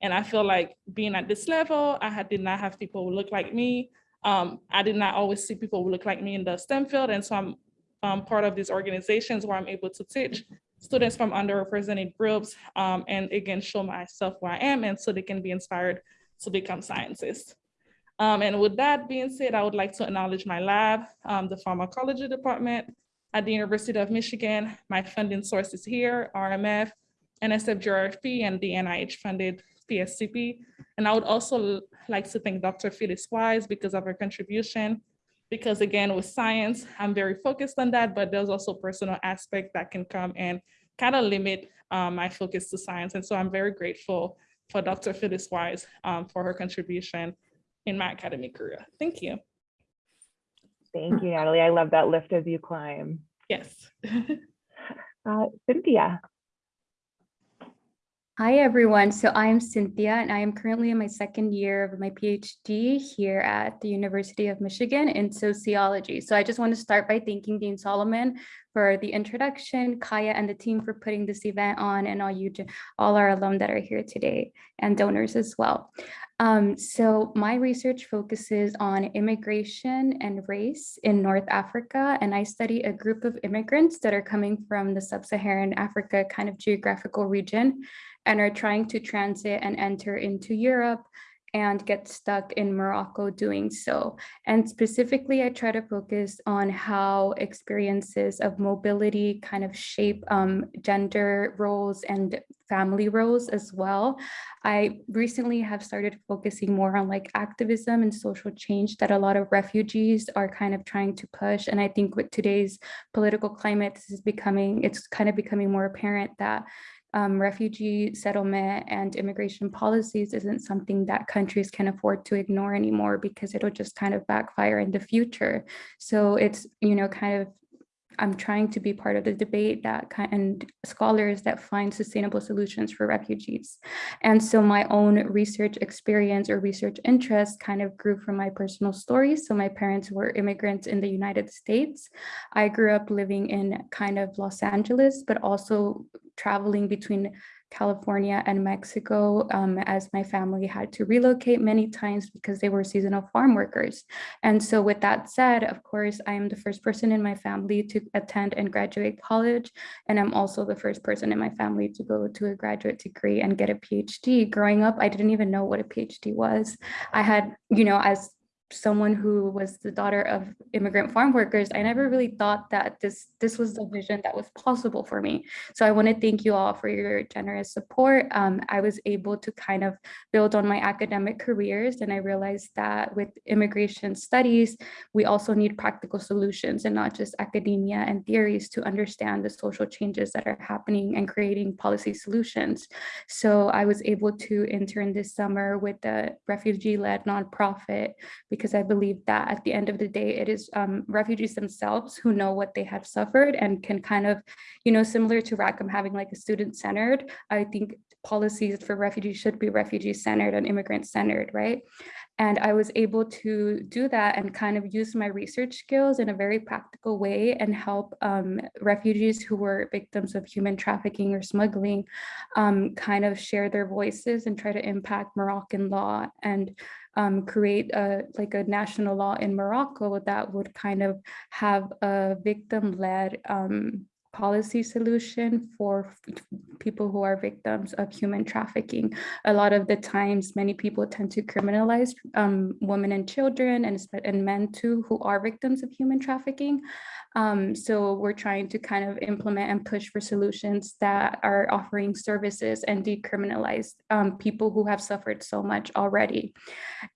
and I feel like being at this level, I had, did not have people who look like me. Um, I did not always see people who look like me in the STEM field. And so I'm um, part of these organizations where I'm able to teach students from underrepresented groups um, and again, show myself where I am and so they can be inspired to become scientists. Um, and with that being said, I would like to acknowledge my lab, um, the pharmacology department at the University of Michigan. My funding sources here, RMF, NSF-GRFP, and the NIH funded PSCP. And I would also like to thank Dr. Phyllis Wise because of her contribution. Because again, with science, I'm very focused on that, but there's also personal aspect that can come and kind of limit um, my focus to science. And so I'm very grateful for Dr. Phyllis Wise um, for her contribution in my academic career. Thank you. Thank you, Natalie. I love that lift as you climb. Yes. (laughs) Uh, Cynthia. Hi, everyone. So I am Cynthia, and I am currently in my second year of my PhD here at the University of Michigan in sociology. So I just want to start by thanking Dean Solomon for the introduction, Kaya and the team for putting this event on, and all you, all our alum that are here today, and donors as well. Um, so my research focuses on immigration and race in North Africa, and I study a group of immigrants that are coming from the sub-Saharan Africa kind of geographical region and are trying to transit and enter into Europe and get stuck in Morocco doing so. And specifically, I try to focus on how experiences of mobility kind of shape um, gender roles and family roles as well. I recently have started focusing more on like activism and social change that a lot of refugees are kind of trying to push. And I think with today's political climate, this is becoming, it's kind of becoming more apparent that um, refugee settlement and immigration policies isn't something that countries can afford to ignore anymore because it'll just kind of backfire in the future. So it's, you know, kind of I'm trying to be part of the debate that kind and scholars that find sustainable solutions for refugees. And so my own research experience or research interest kind of grew from my personal stories. So my parents were immigrants in the United States. I grew up living in kind of Los Angeles, but also traveling between California and Mexico um, as my family had to relocate many times because they were seasonal farm workers. And so with that said, of course, I am the first person in my family to attend and graduate college. And I'm also the first person in my family to go to a graduate degree and get a PhD. Growing up, I didn't even know what a PhD was. I had, you know, as someone who was the daughter of immigrant farm workers, I never really thought that this this was the vision that was possible for me. So I want to thank you all for your generous support. Um, I was able to kind of build on my academic careers, and I realized that with immigration studies, we also need practical solutions and not just academia and theories to understand the social changes that are happening and creating policy solutions. So I was able to intern this summer with the refugee-led nonprofit because I believe that at the end of the day, it is um, refugees themselves who know what they have suffered and can kind of, you know, similar to Rackham having like a student centered, I think policies for refugees should be refugee centered and immigrant centered, right? And I was able to do that and kind of use my research skills in a very practical way and help um, refugees who were victims of human trafficking or smuggling um, kind of share their voices and try to impact Moroccan law and um, create a like a national law in Morocco that would kind of have a victim-led um, policy solution for people who are victims of human trafficking. A lot of the times, many people tend to criminalize um, women and children and, and men too who are victims of human trafficking. Um, so we're trying to kind of implement and push for solutions that are offering services and decriminalize um, people who have suffered so much already.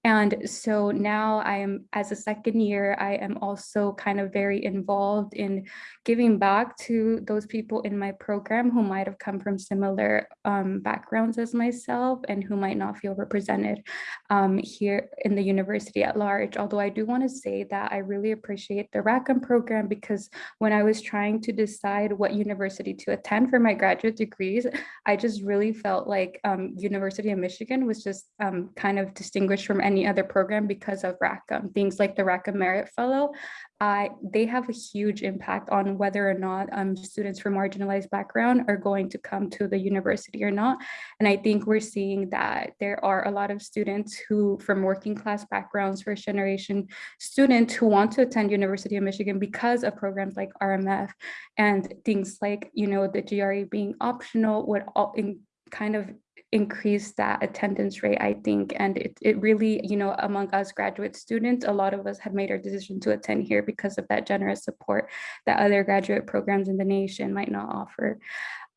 And so now I am, as a second year, I am also kind of very involved in giving back to those people in my program who might have come from similar um, backgrounds as myself and who might not feel represented um, here in the university at large. Although I do want to say that I really appreciate the Rackham program because when I was trying to decide what university to attend for my graduate degrees, I just really felt like um, University of Michigan was just um, kind of distinguished from any other program because of Rackham. Things like the Rackham Merit Fellow, They have a huge impact on whether or not um, students from marginalized background are going to come to the university or not. And I think we're seeing that there are a lot of students who from working class backgrounds, first generation students who want to attend University of Michigan because of programs like RMF and things like, you know, the GRE being optional would all in kind of increase that attendance rate, I think. And it, it really, you know, among us graduate students, a lot of us have made our decision to attend here because of that generous support that other graduate programs in the nation might not offer.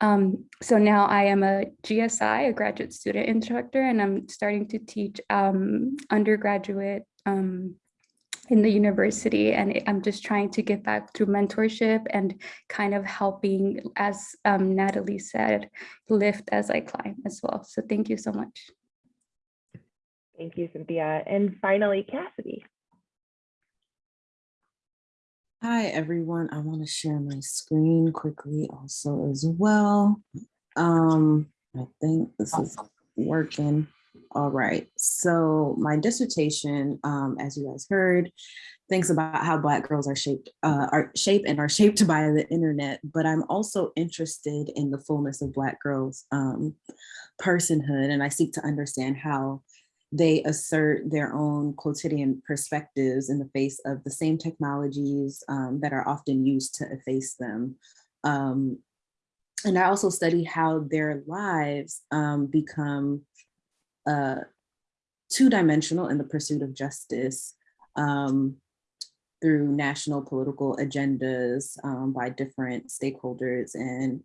Um, so now I am a GSI, a graduate student instructor, and I'm starting to teach um, undergraduate um, in the university and I'm just trying to get back through mentorship and kind of helping, as um, Natalie said, lift as I climb as well. So thank you so much. Thank you, Cynthia. And finally, Cassidy. Hi, everyone. I want to share my screen quickly also as well. Um, I think this is working. All right, so my dissertation, um, as you guys heard, thinks about how Black girls are shaped, uh, are shaped and are shaped (laughs) by the internet, but I'm also interested in the fullness of Black girls' um, personhood, and I seek to understand how they assert their own quotidian perspectives in the face of the same technologies um, that are often used to efface them. Um, and I also study how their lives um, become uh, two-dimensional in the pursuit of justice um, through national political agendas um, by different stakeholders and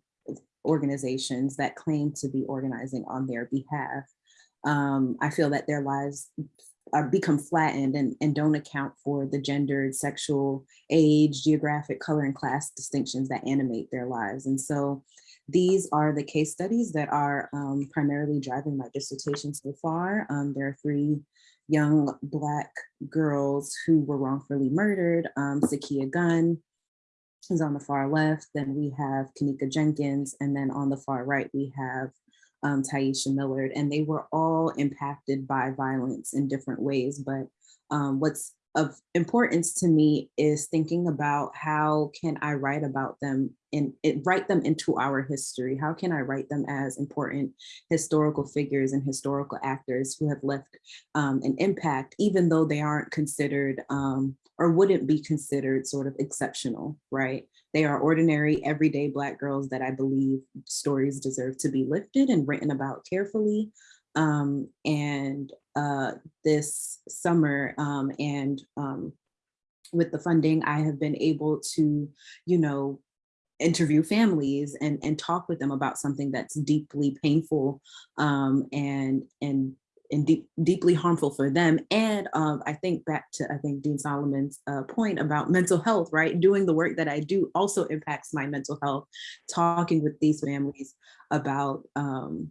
organizations that claim to be organizing on their behalf. Um, I feel that their lives are become flattened and, and don't account for the gendered, sexual, age, geographic, color, and class distinctions that animate their lives. And so these are the case studies that are um, primarily driving my dissertation so far. Um, there are three young Black girls who were wrongfully murdered. Um, Sakia Gunn is on the far left. Then we have Kenneka Jenkins. And then on the far right, we have um, Tyisha Miller. And they were all impacted by violence in different ways. But um, what's of importance to me is thinking about how can I write about them and write them into our history? How can I write them as important historical figures and historical actors who have left um, an impact, even though they aren't considered um, or wouldn't be considered sort of exceptional, right? They are ordinary, everyday Black girls that I believe stories deserve to be lifted and written about carefully. Um, and uh, this summer um, and um, with the funding, I have been able to, you know, interview families and, and talk with them about something that's deeply painful um, and, and, and deep, deeply harmful for them. And um, I think back to, I think Dean Solomon's uh, point about mental health, right? Doing the work that I do also impacts my mental health, talking with these families about um,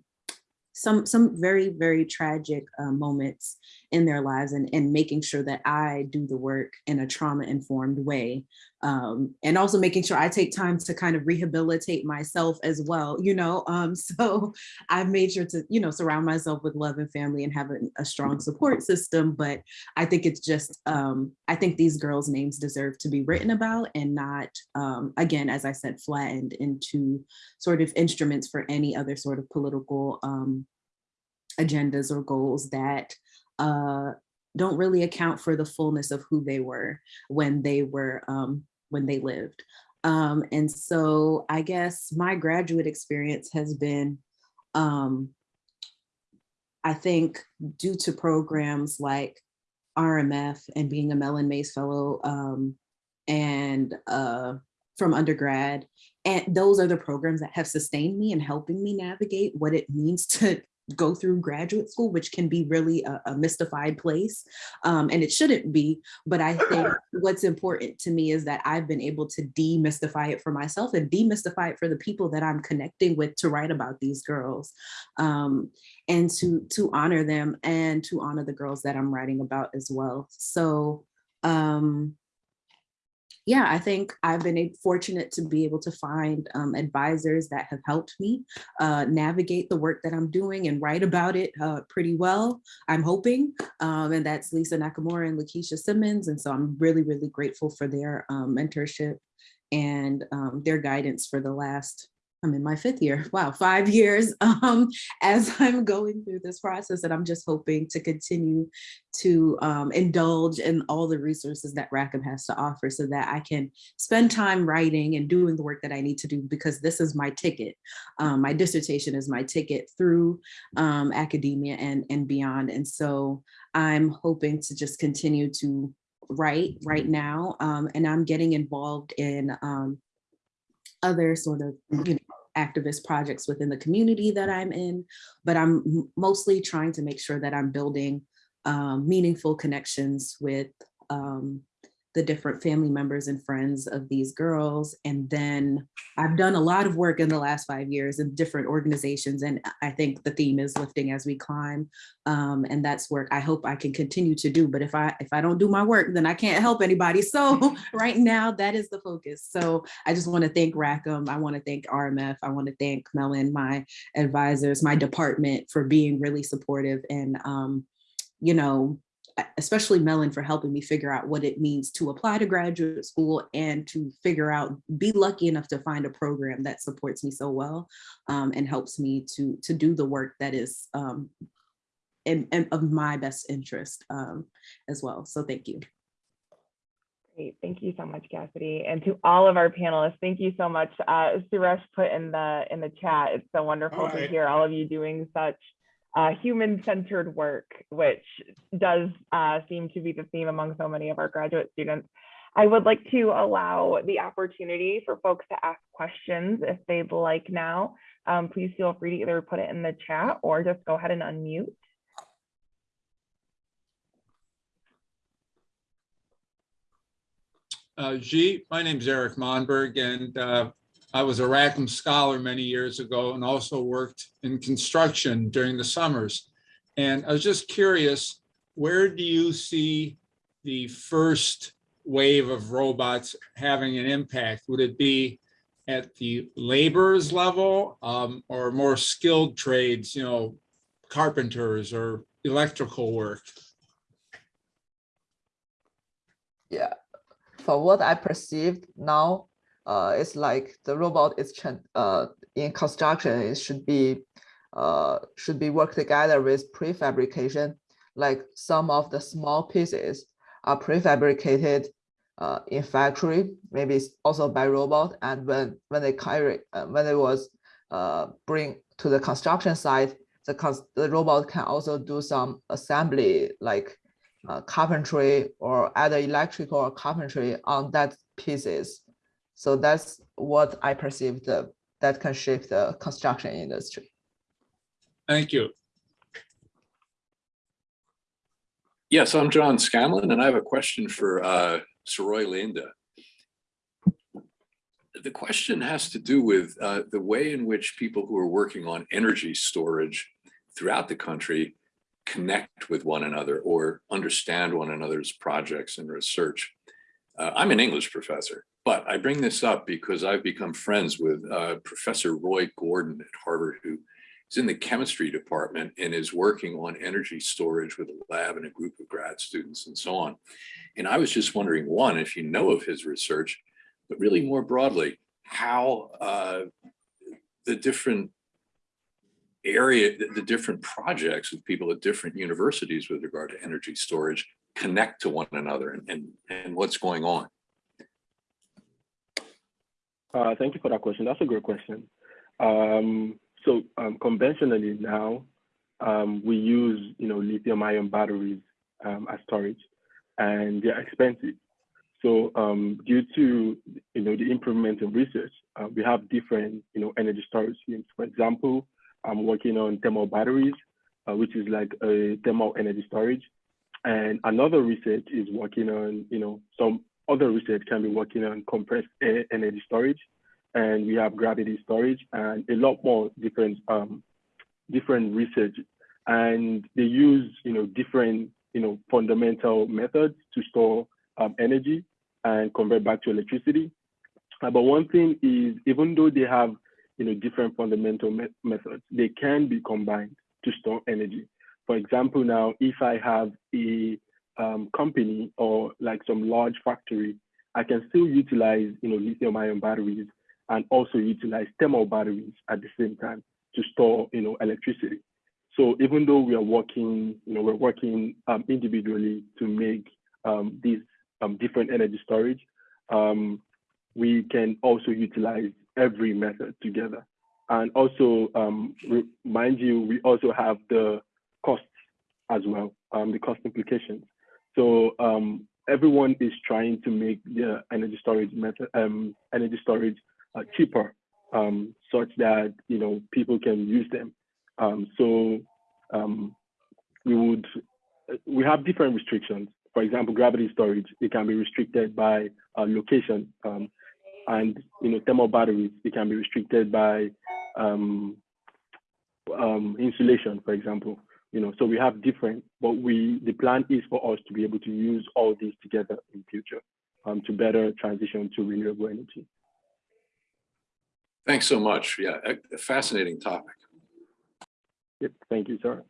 some some very very tragic uh, moments in their lives and and making sure that I do the work in a trauma informed way um, and also making sure I take time to kind of rehabilitate myself as well you know um, (laughs) so I've made sure to you know surround myself with love and family and have a, a strong support system but I think it's just um, I think these girls names deserve to be written about and not um, again as I said flattened into sort of instruments for any other sort of political um, agendas or goals that uh, don't really account for the fullness of who they were when they were um, when they lived. Um, and so I guess my graduate experience has been, um, I think due to programs like RMF and being a Mellon Mays Fellow um, and uh, from undergrad. And those are the programs that have sustained me and helping me navigate what it means (laughs) to go through graduate school, which can be really a, a mystified place. Um, and it shouldn't be, but I think (clears throat) what's important to me is that I've been able to demystify it for myself and demystify it for the people that I'm connecting with to write about these girls um, and to, to honor them and to honor the girls that I'm writing about as well. So um, yeah, I think I've been fortunate to be able to find um, advisors that have helped me uh, navigate the work that I'm doing and write about it uh, pretty well, I'm hoping. Um, and that's Lisa Nakamura and LaKisha Simmons. And so I'm really, really grateful for their um, mentorship and um, their guidance for the last I'm in my fifth year, (laughs) wow, five years (laughs) um, as I'm going through this process. And I'm just hoping to continue to um, indulge in all the resources that Rackham has to offer so that I can spend time writing and doing the work that I need to do because this is my ticket. Um, my dissertation is my ticket through um, academia and, and beyond. And so I'm hoping to just continue to write right now. Um, and I'm getting involved in um, other sort of you know, activist projects within the community that I'm in, but I'm mostly trying to make sure that I'm building um, meaningful connections with um, the different family members and friends of these girls. And then I've done a lot of work in the last five years in different organizations. And I think the theme is lifting as we climb. Um, and that's work I hope I can continue to do. But if I if I don't do my work, then I can't help anybody. (laughs) So right now that is the focus. So I just want to thank Rackham. I want to thank RMF. I want to thank Mellon, my advisors, my department for being really supportive and um, you know, especially Mellon for helping me figure out what it means to apply to graduate school and to figure out, be lucky enough to find a program that supports me so well um, and helps me to, to do the work that is um, in, in, of my best interest um, as well. So thank you. Great, thank you so much, Cassidy. And to all of our panelists, thank you so much. Uh, Suresh put in the in the chat, it's so wonderful to hear all of you doing such uh, human-centered work, which does uh, seem to be the theme among so many of our graduate students. I would like to allow the opportunity for folks to ask questions if they'd like now. Um, please feel free to either put it in the chat or just go ahead and unmute. Uh, G, my name's Eric Monberg, and uh, I was a Rackham Scholar many years ago and also worked in construction during the summers. And I was just curious, where do you see the first wave of robots having an impact? Would it be at the laborers level um, or more skilled trades, you know, carpenters or electrical work? Yeah, for what I perceived now, uh, it's like the robot is uh, in construction. It should be uh, should be work together with prefabrication. Like some of the small pieces are prefabricated uh, in factory, maybe also by robot. And when when they carry uh, when it was uh, bring to the construction site, the the robot can also do some assembly like uh, carpentry or either electrical or carpentry on that pieces. So that's what I perceive the, that can shape the construction industry. Thank you. Yes, I'm John Scanlon, and I have a question for uh, Soroy Linda. The question has to do with uh, the way in which people who are working on energy storage throughout the country connect with one another or understand one another's projects and research. Uh, I'm an English professor, but I bring this up because I've become friends with uh, Professor Roy Gordon at Harvard, who is in the chemistry department and is working on energy storage with a lab and a group of grad students and so on. And I was just wondering, one, if you know of his research, but really more broadly, how uh, the different area, the, different projects with people at different universities with regard to energy storage connect to one another and, and, and what's going on. Uh, thank you for that question. That's a great question. Um, so um, conventionally now, um, we use you know lithium ion batteries um, as storage, and they're expensive. So um, due to you know the improvement in research, uh, we have different you know energy storage schemes. For example, I'm working on thermal batteries, uh, which is like a thermal energy storage, and another research is working on you know some other research can be working on compressed air energy storage, and we have gravity storage and a lot more different um, different research, and they use you know different you know fundamental methods to store um, energy and convert back to electricity. Uh, but one thing is, even though they have you know different fundamental me methods, they can be combined to store energy. For example, now if I have a um, company or like some large factory, I can still utilize you know lithium ion batteries and also utilize thermal batteries at the same time to store you know electricity. So even though we are working, you know, we're working um, individually to make um, these um, different energy storage, um, we can also utilize every method together. And also, um, mind you, we also have the costs as well, the cost implications. So everyone is trying to make the energy storage method, energy storage uh, cheaper, such that you know people can use them. Um, so um, we would, we have different restrictions. For example, gravity storage, it can be restricted by uh, location. Um, and, you know, thermal batteries, it can be restricted by um, um, insulation, for example. You know, so we have different, but we, the plan is for us to be able to use all these together in future um, to better transition to renewable energy. Thanks so much. Yeah, a fascinating topic. Yep, thank you, sir.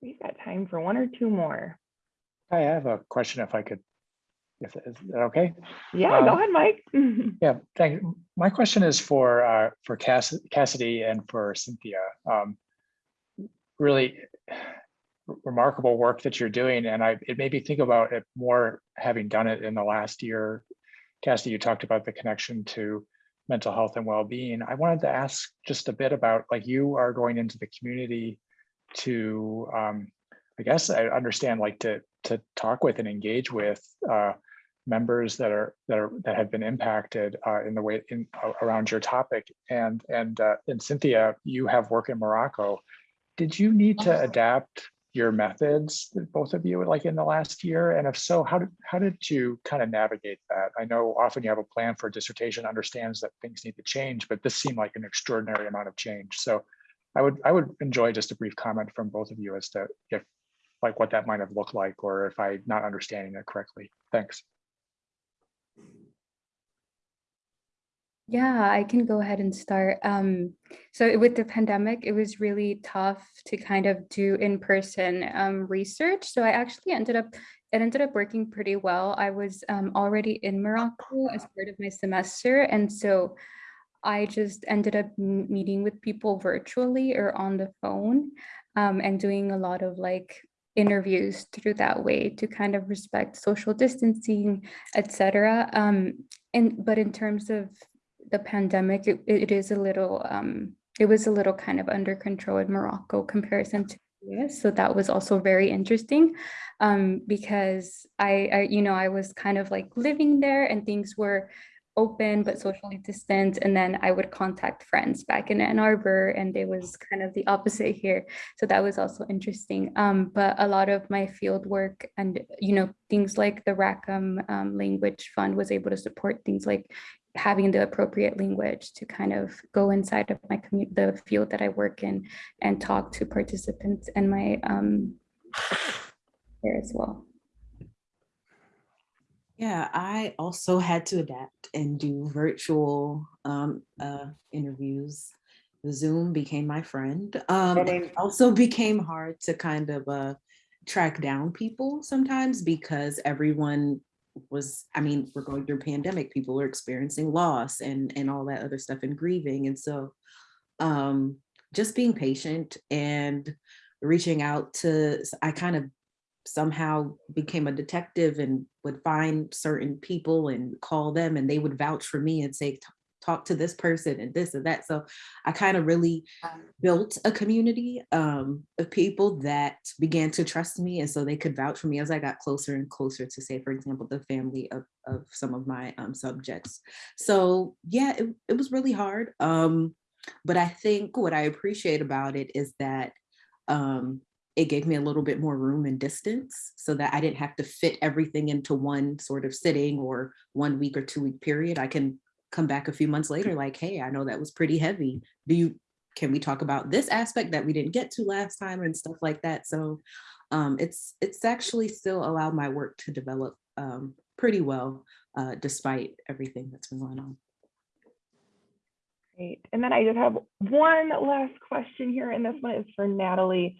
We've got time for one or two more. I have a question if I could, if is that okay? Yeah, go Um, ahead, Mike. (laughs) Yeah, thank you. My question is for uh, for Cass Cassidy and for Cynthia. Um, really remarkable work that you're doing, and I it made me think about it more having done it in the last year. Cassidy, you talked about the connection to mental health and well-being. I wanted to ask just a bit about like you are going into the community to, um, I guess I understand like to to talk with and engage with uh, members that are that are that have been impacted uh, in the way in around your topic. And and uh, and Cynthia, you have work in Morocco. Did you need to oh. adapt your methods, both of you, like in the last year? And if so, how did how did you kind of navigate that? I know often you have a plan for a dissertation, understands that things need to change, but this seemed like an extraordinary amount of change. So I would I would enjoy just a brief comment from both of you as to if like what that might have looked like or if I'm not understanding it correctly. Thanks. Yeah, I can go ahead and start. Um, so with the pandemic, it was really tough to kind of do in-person um, research. So I actually ended up, it ended up working pretty well. I was um, already in Morocco as part of my semester. And so I just ended up meeting with people virtually or on the phone um, and doing a lot of like interviews through that way to kind of respect social distancing, etc. Um, and but in terms of the pandemic, it, it is a little, um, it was a little kind of under control in Morocco comparison to US. So that was also very interesting um, because I, I, you know, I was kind of like living there and things were open but socially distant. And then I would contact friends back in Ann Arbor and it was kind of the opposite here. So that was also interesting. Um, but a lot of my field work and you know things like the Rackham um, language fund was able to support things like having the appropriate language to kind of go inside of my community the field that I work in and talk to participants and my um, there as well. Yeah, I also had to adapt and do virtual um, uh, interviews. Zoom became my friend. Um, it also became hard to kind of uh, track down people sometimes because everyone was, I mean, we're going through pandemic, people are experiencing loss and, and all that other stuff and grieving. And so um, just being patient and reaching out to, I kind of somehow became a detective and would find certain people and call them and they would vouch for me and say, talk to this person and this and that. So I kind of really built a community um, of people that began to trust me. And so they could vouch for me as I got closer and closer to say, for example, the family of, of some of my um, subjects. So yeah, it, it was really hard. Um, but I think what I appreciate about it is that um, it gave me a little bit more room and distance so that I didn't have to fit everything into one sort of sitting or one week or two week period. I can come back a few months later like, hey, I know that was pretty heavy. Do you, can we talk about this aspect that we didn't get to last time and stuff like that? So um, it's, it's actually still allowed my work to develop um, pretty well, uh, despite everything that's been going on. Great. And then I just have one last question here, and this one is for Natalie.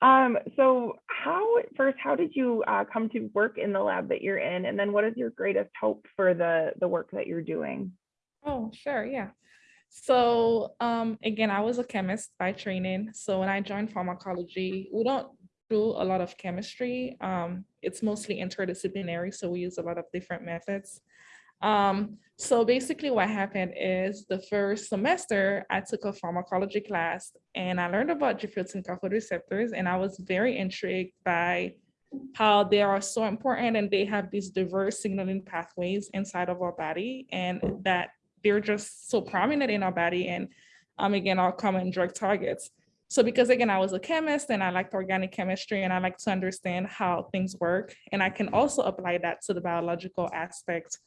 Um, so how, first, how did you uh, come to work in the lab that you're in? And then what is your greatest hope for the, the work that you're doing? Oh, sure, yeah. So um, again, I was a chemist by training. So when I joined pharmacology, we don't do a lot of chemistry. Um, it's mostly interdisciplinary, so we use a lot of different methods. Um, so basically what happened is the first semester, I took a pharmacology class and I learned about G-protein coupled receptors and I was very intrigued by how they are so important and they have these diverse signaling pathways inside of our body and that they're just so prominent in our body and um, again, our common drug targets. So because again, I was a chemist and I liked organic chemistry and I like to understand how things work. And I can also apply that to the biological aspect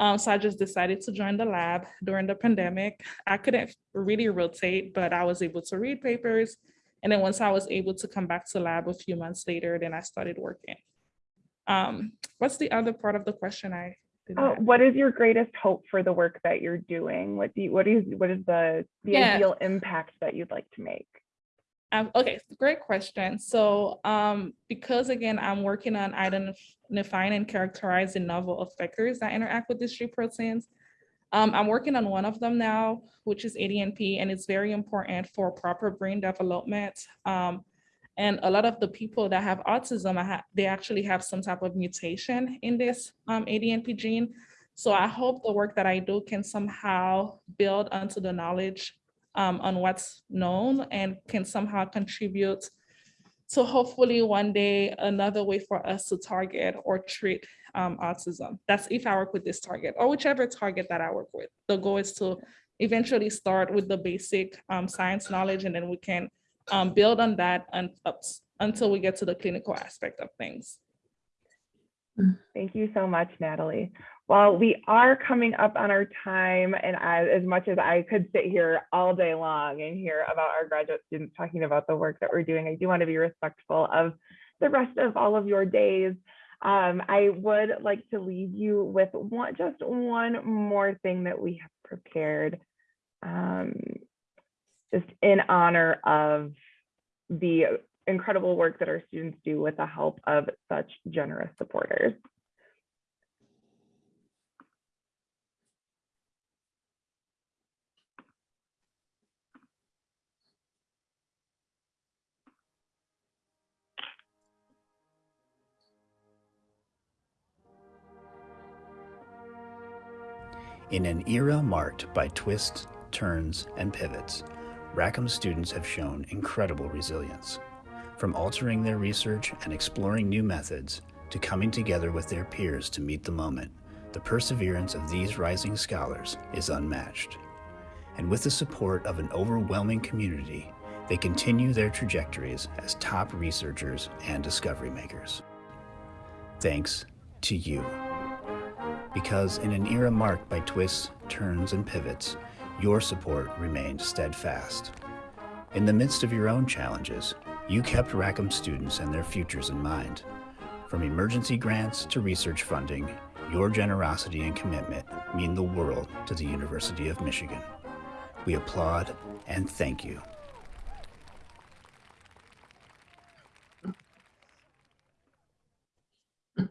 um, so I just decided to join the lab during the pandemic. I couldn't really rotate, but I was able to read papers. And then once I was able to come back to lab a few months later, then I started working. Um, what's the other part of the question I uh, what is your greatest hope for the work that you're doing? What do you, what is what is the the yeah. ideal impact that you'd like to make? Um, okay, great question. So um, because again, I'm working on identifying and characterizing novel effectors that interact with these G proteins, um, I'm working on one of them now, which is ADNP, and it's very important for proper brain development. Um, and a lot of the people that have autism, they actually have some type of mutation in this um, ADNP gene. So I hope the work that I do can somehow build onto the knowledge um, on what's known and can somehow contribute to hopefully one day another way for us to target or treat um, autism. That's if I work with this target or whichever target that I work with. The goal is to eventually start with the basic um, science knowledge and then we can um, build on that up until we get to the clinical aspect of things. Thank you so much, Natalie. Well, we are coming up on our time and as, as much as I could sit here all day long and hear about our graduate students talking about the work that we're doing, I do want to be respectful of the rest of all of your days. Um, I would like to leave you with one, just one more thing that we have prepared, um, just in honor of the incredible work that our students do with the help of such generous supporters. In an era marked by twists, turns, and pivots, Rackham students have shown incredible resilience. From altering their research and exploring new methods to coming together with their peers to meet the moment, the perseverance of these rising scholars is unmatched. And with the support of an overwhelming community, they continue their trajectories as top researchers and discovery makers. Thanks to you. Because in an era marked by twists, turns, and pivots, your support remained steadfast. In the midst of your own challenges, you kept Rackham students and their futures in mind. From emergency grants to research funding, your generosity and commitment mean the world to the University of Michigan. We applaud and thank you.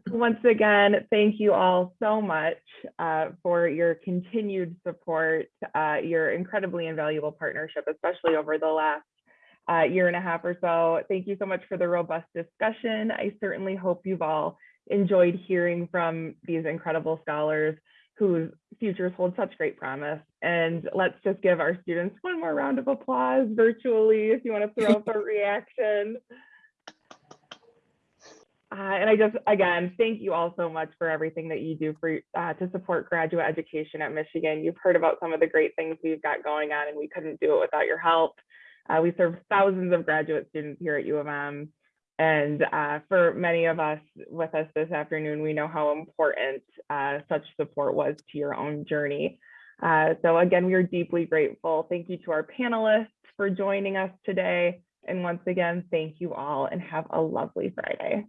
Once again, thank you all so much uh, for your continued support, uh, your incredibly invaluable partnership, especially over the last uh, year and a half or so. Thank you so much for the robust discussion. I certainly hope you've all enjoyed hearing from these incredible scholars whose futures hold such great promise. And let's just give our students one more round of applause virtually if you want to throw up a reaction. Uh, and I just, again, thank you all so much for everything that you do for uh, to support graduate education at Michigan. You've heard about some of the great things we've got going on, and we couldn't do it without your help. Uh, we serve thousands of graduate students here at U of M. And uh, for many of us with us this afternoon, we know how important uh, such support was to your own journey. Uh, so again, we are deeply grateful. Thank you to our panelists for joining us today. And once again, thank you all and have a lovely Friday.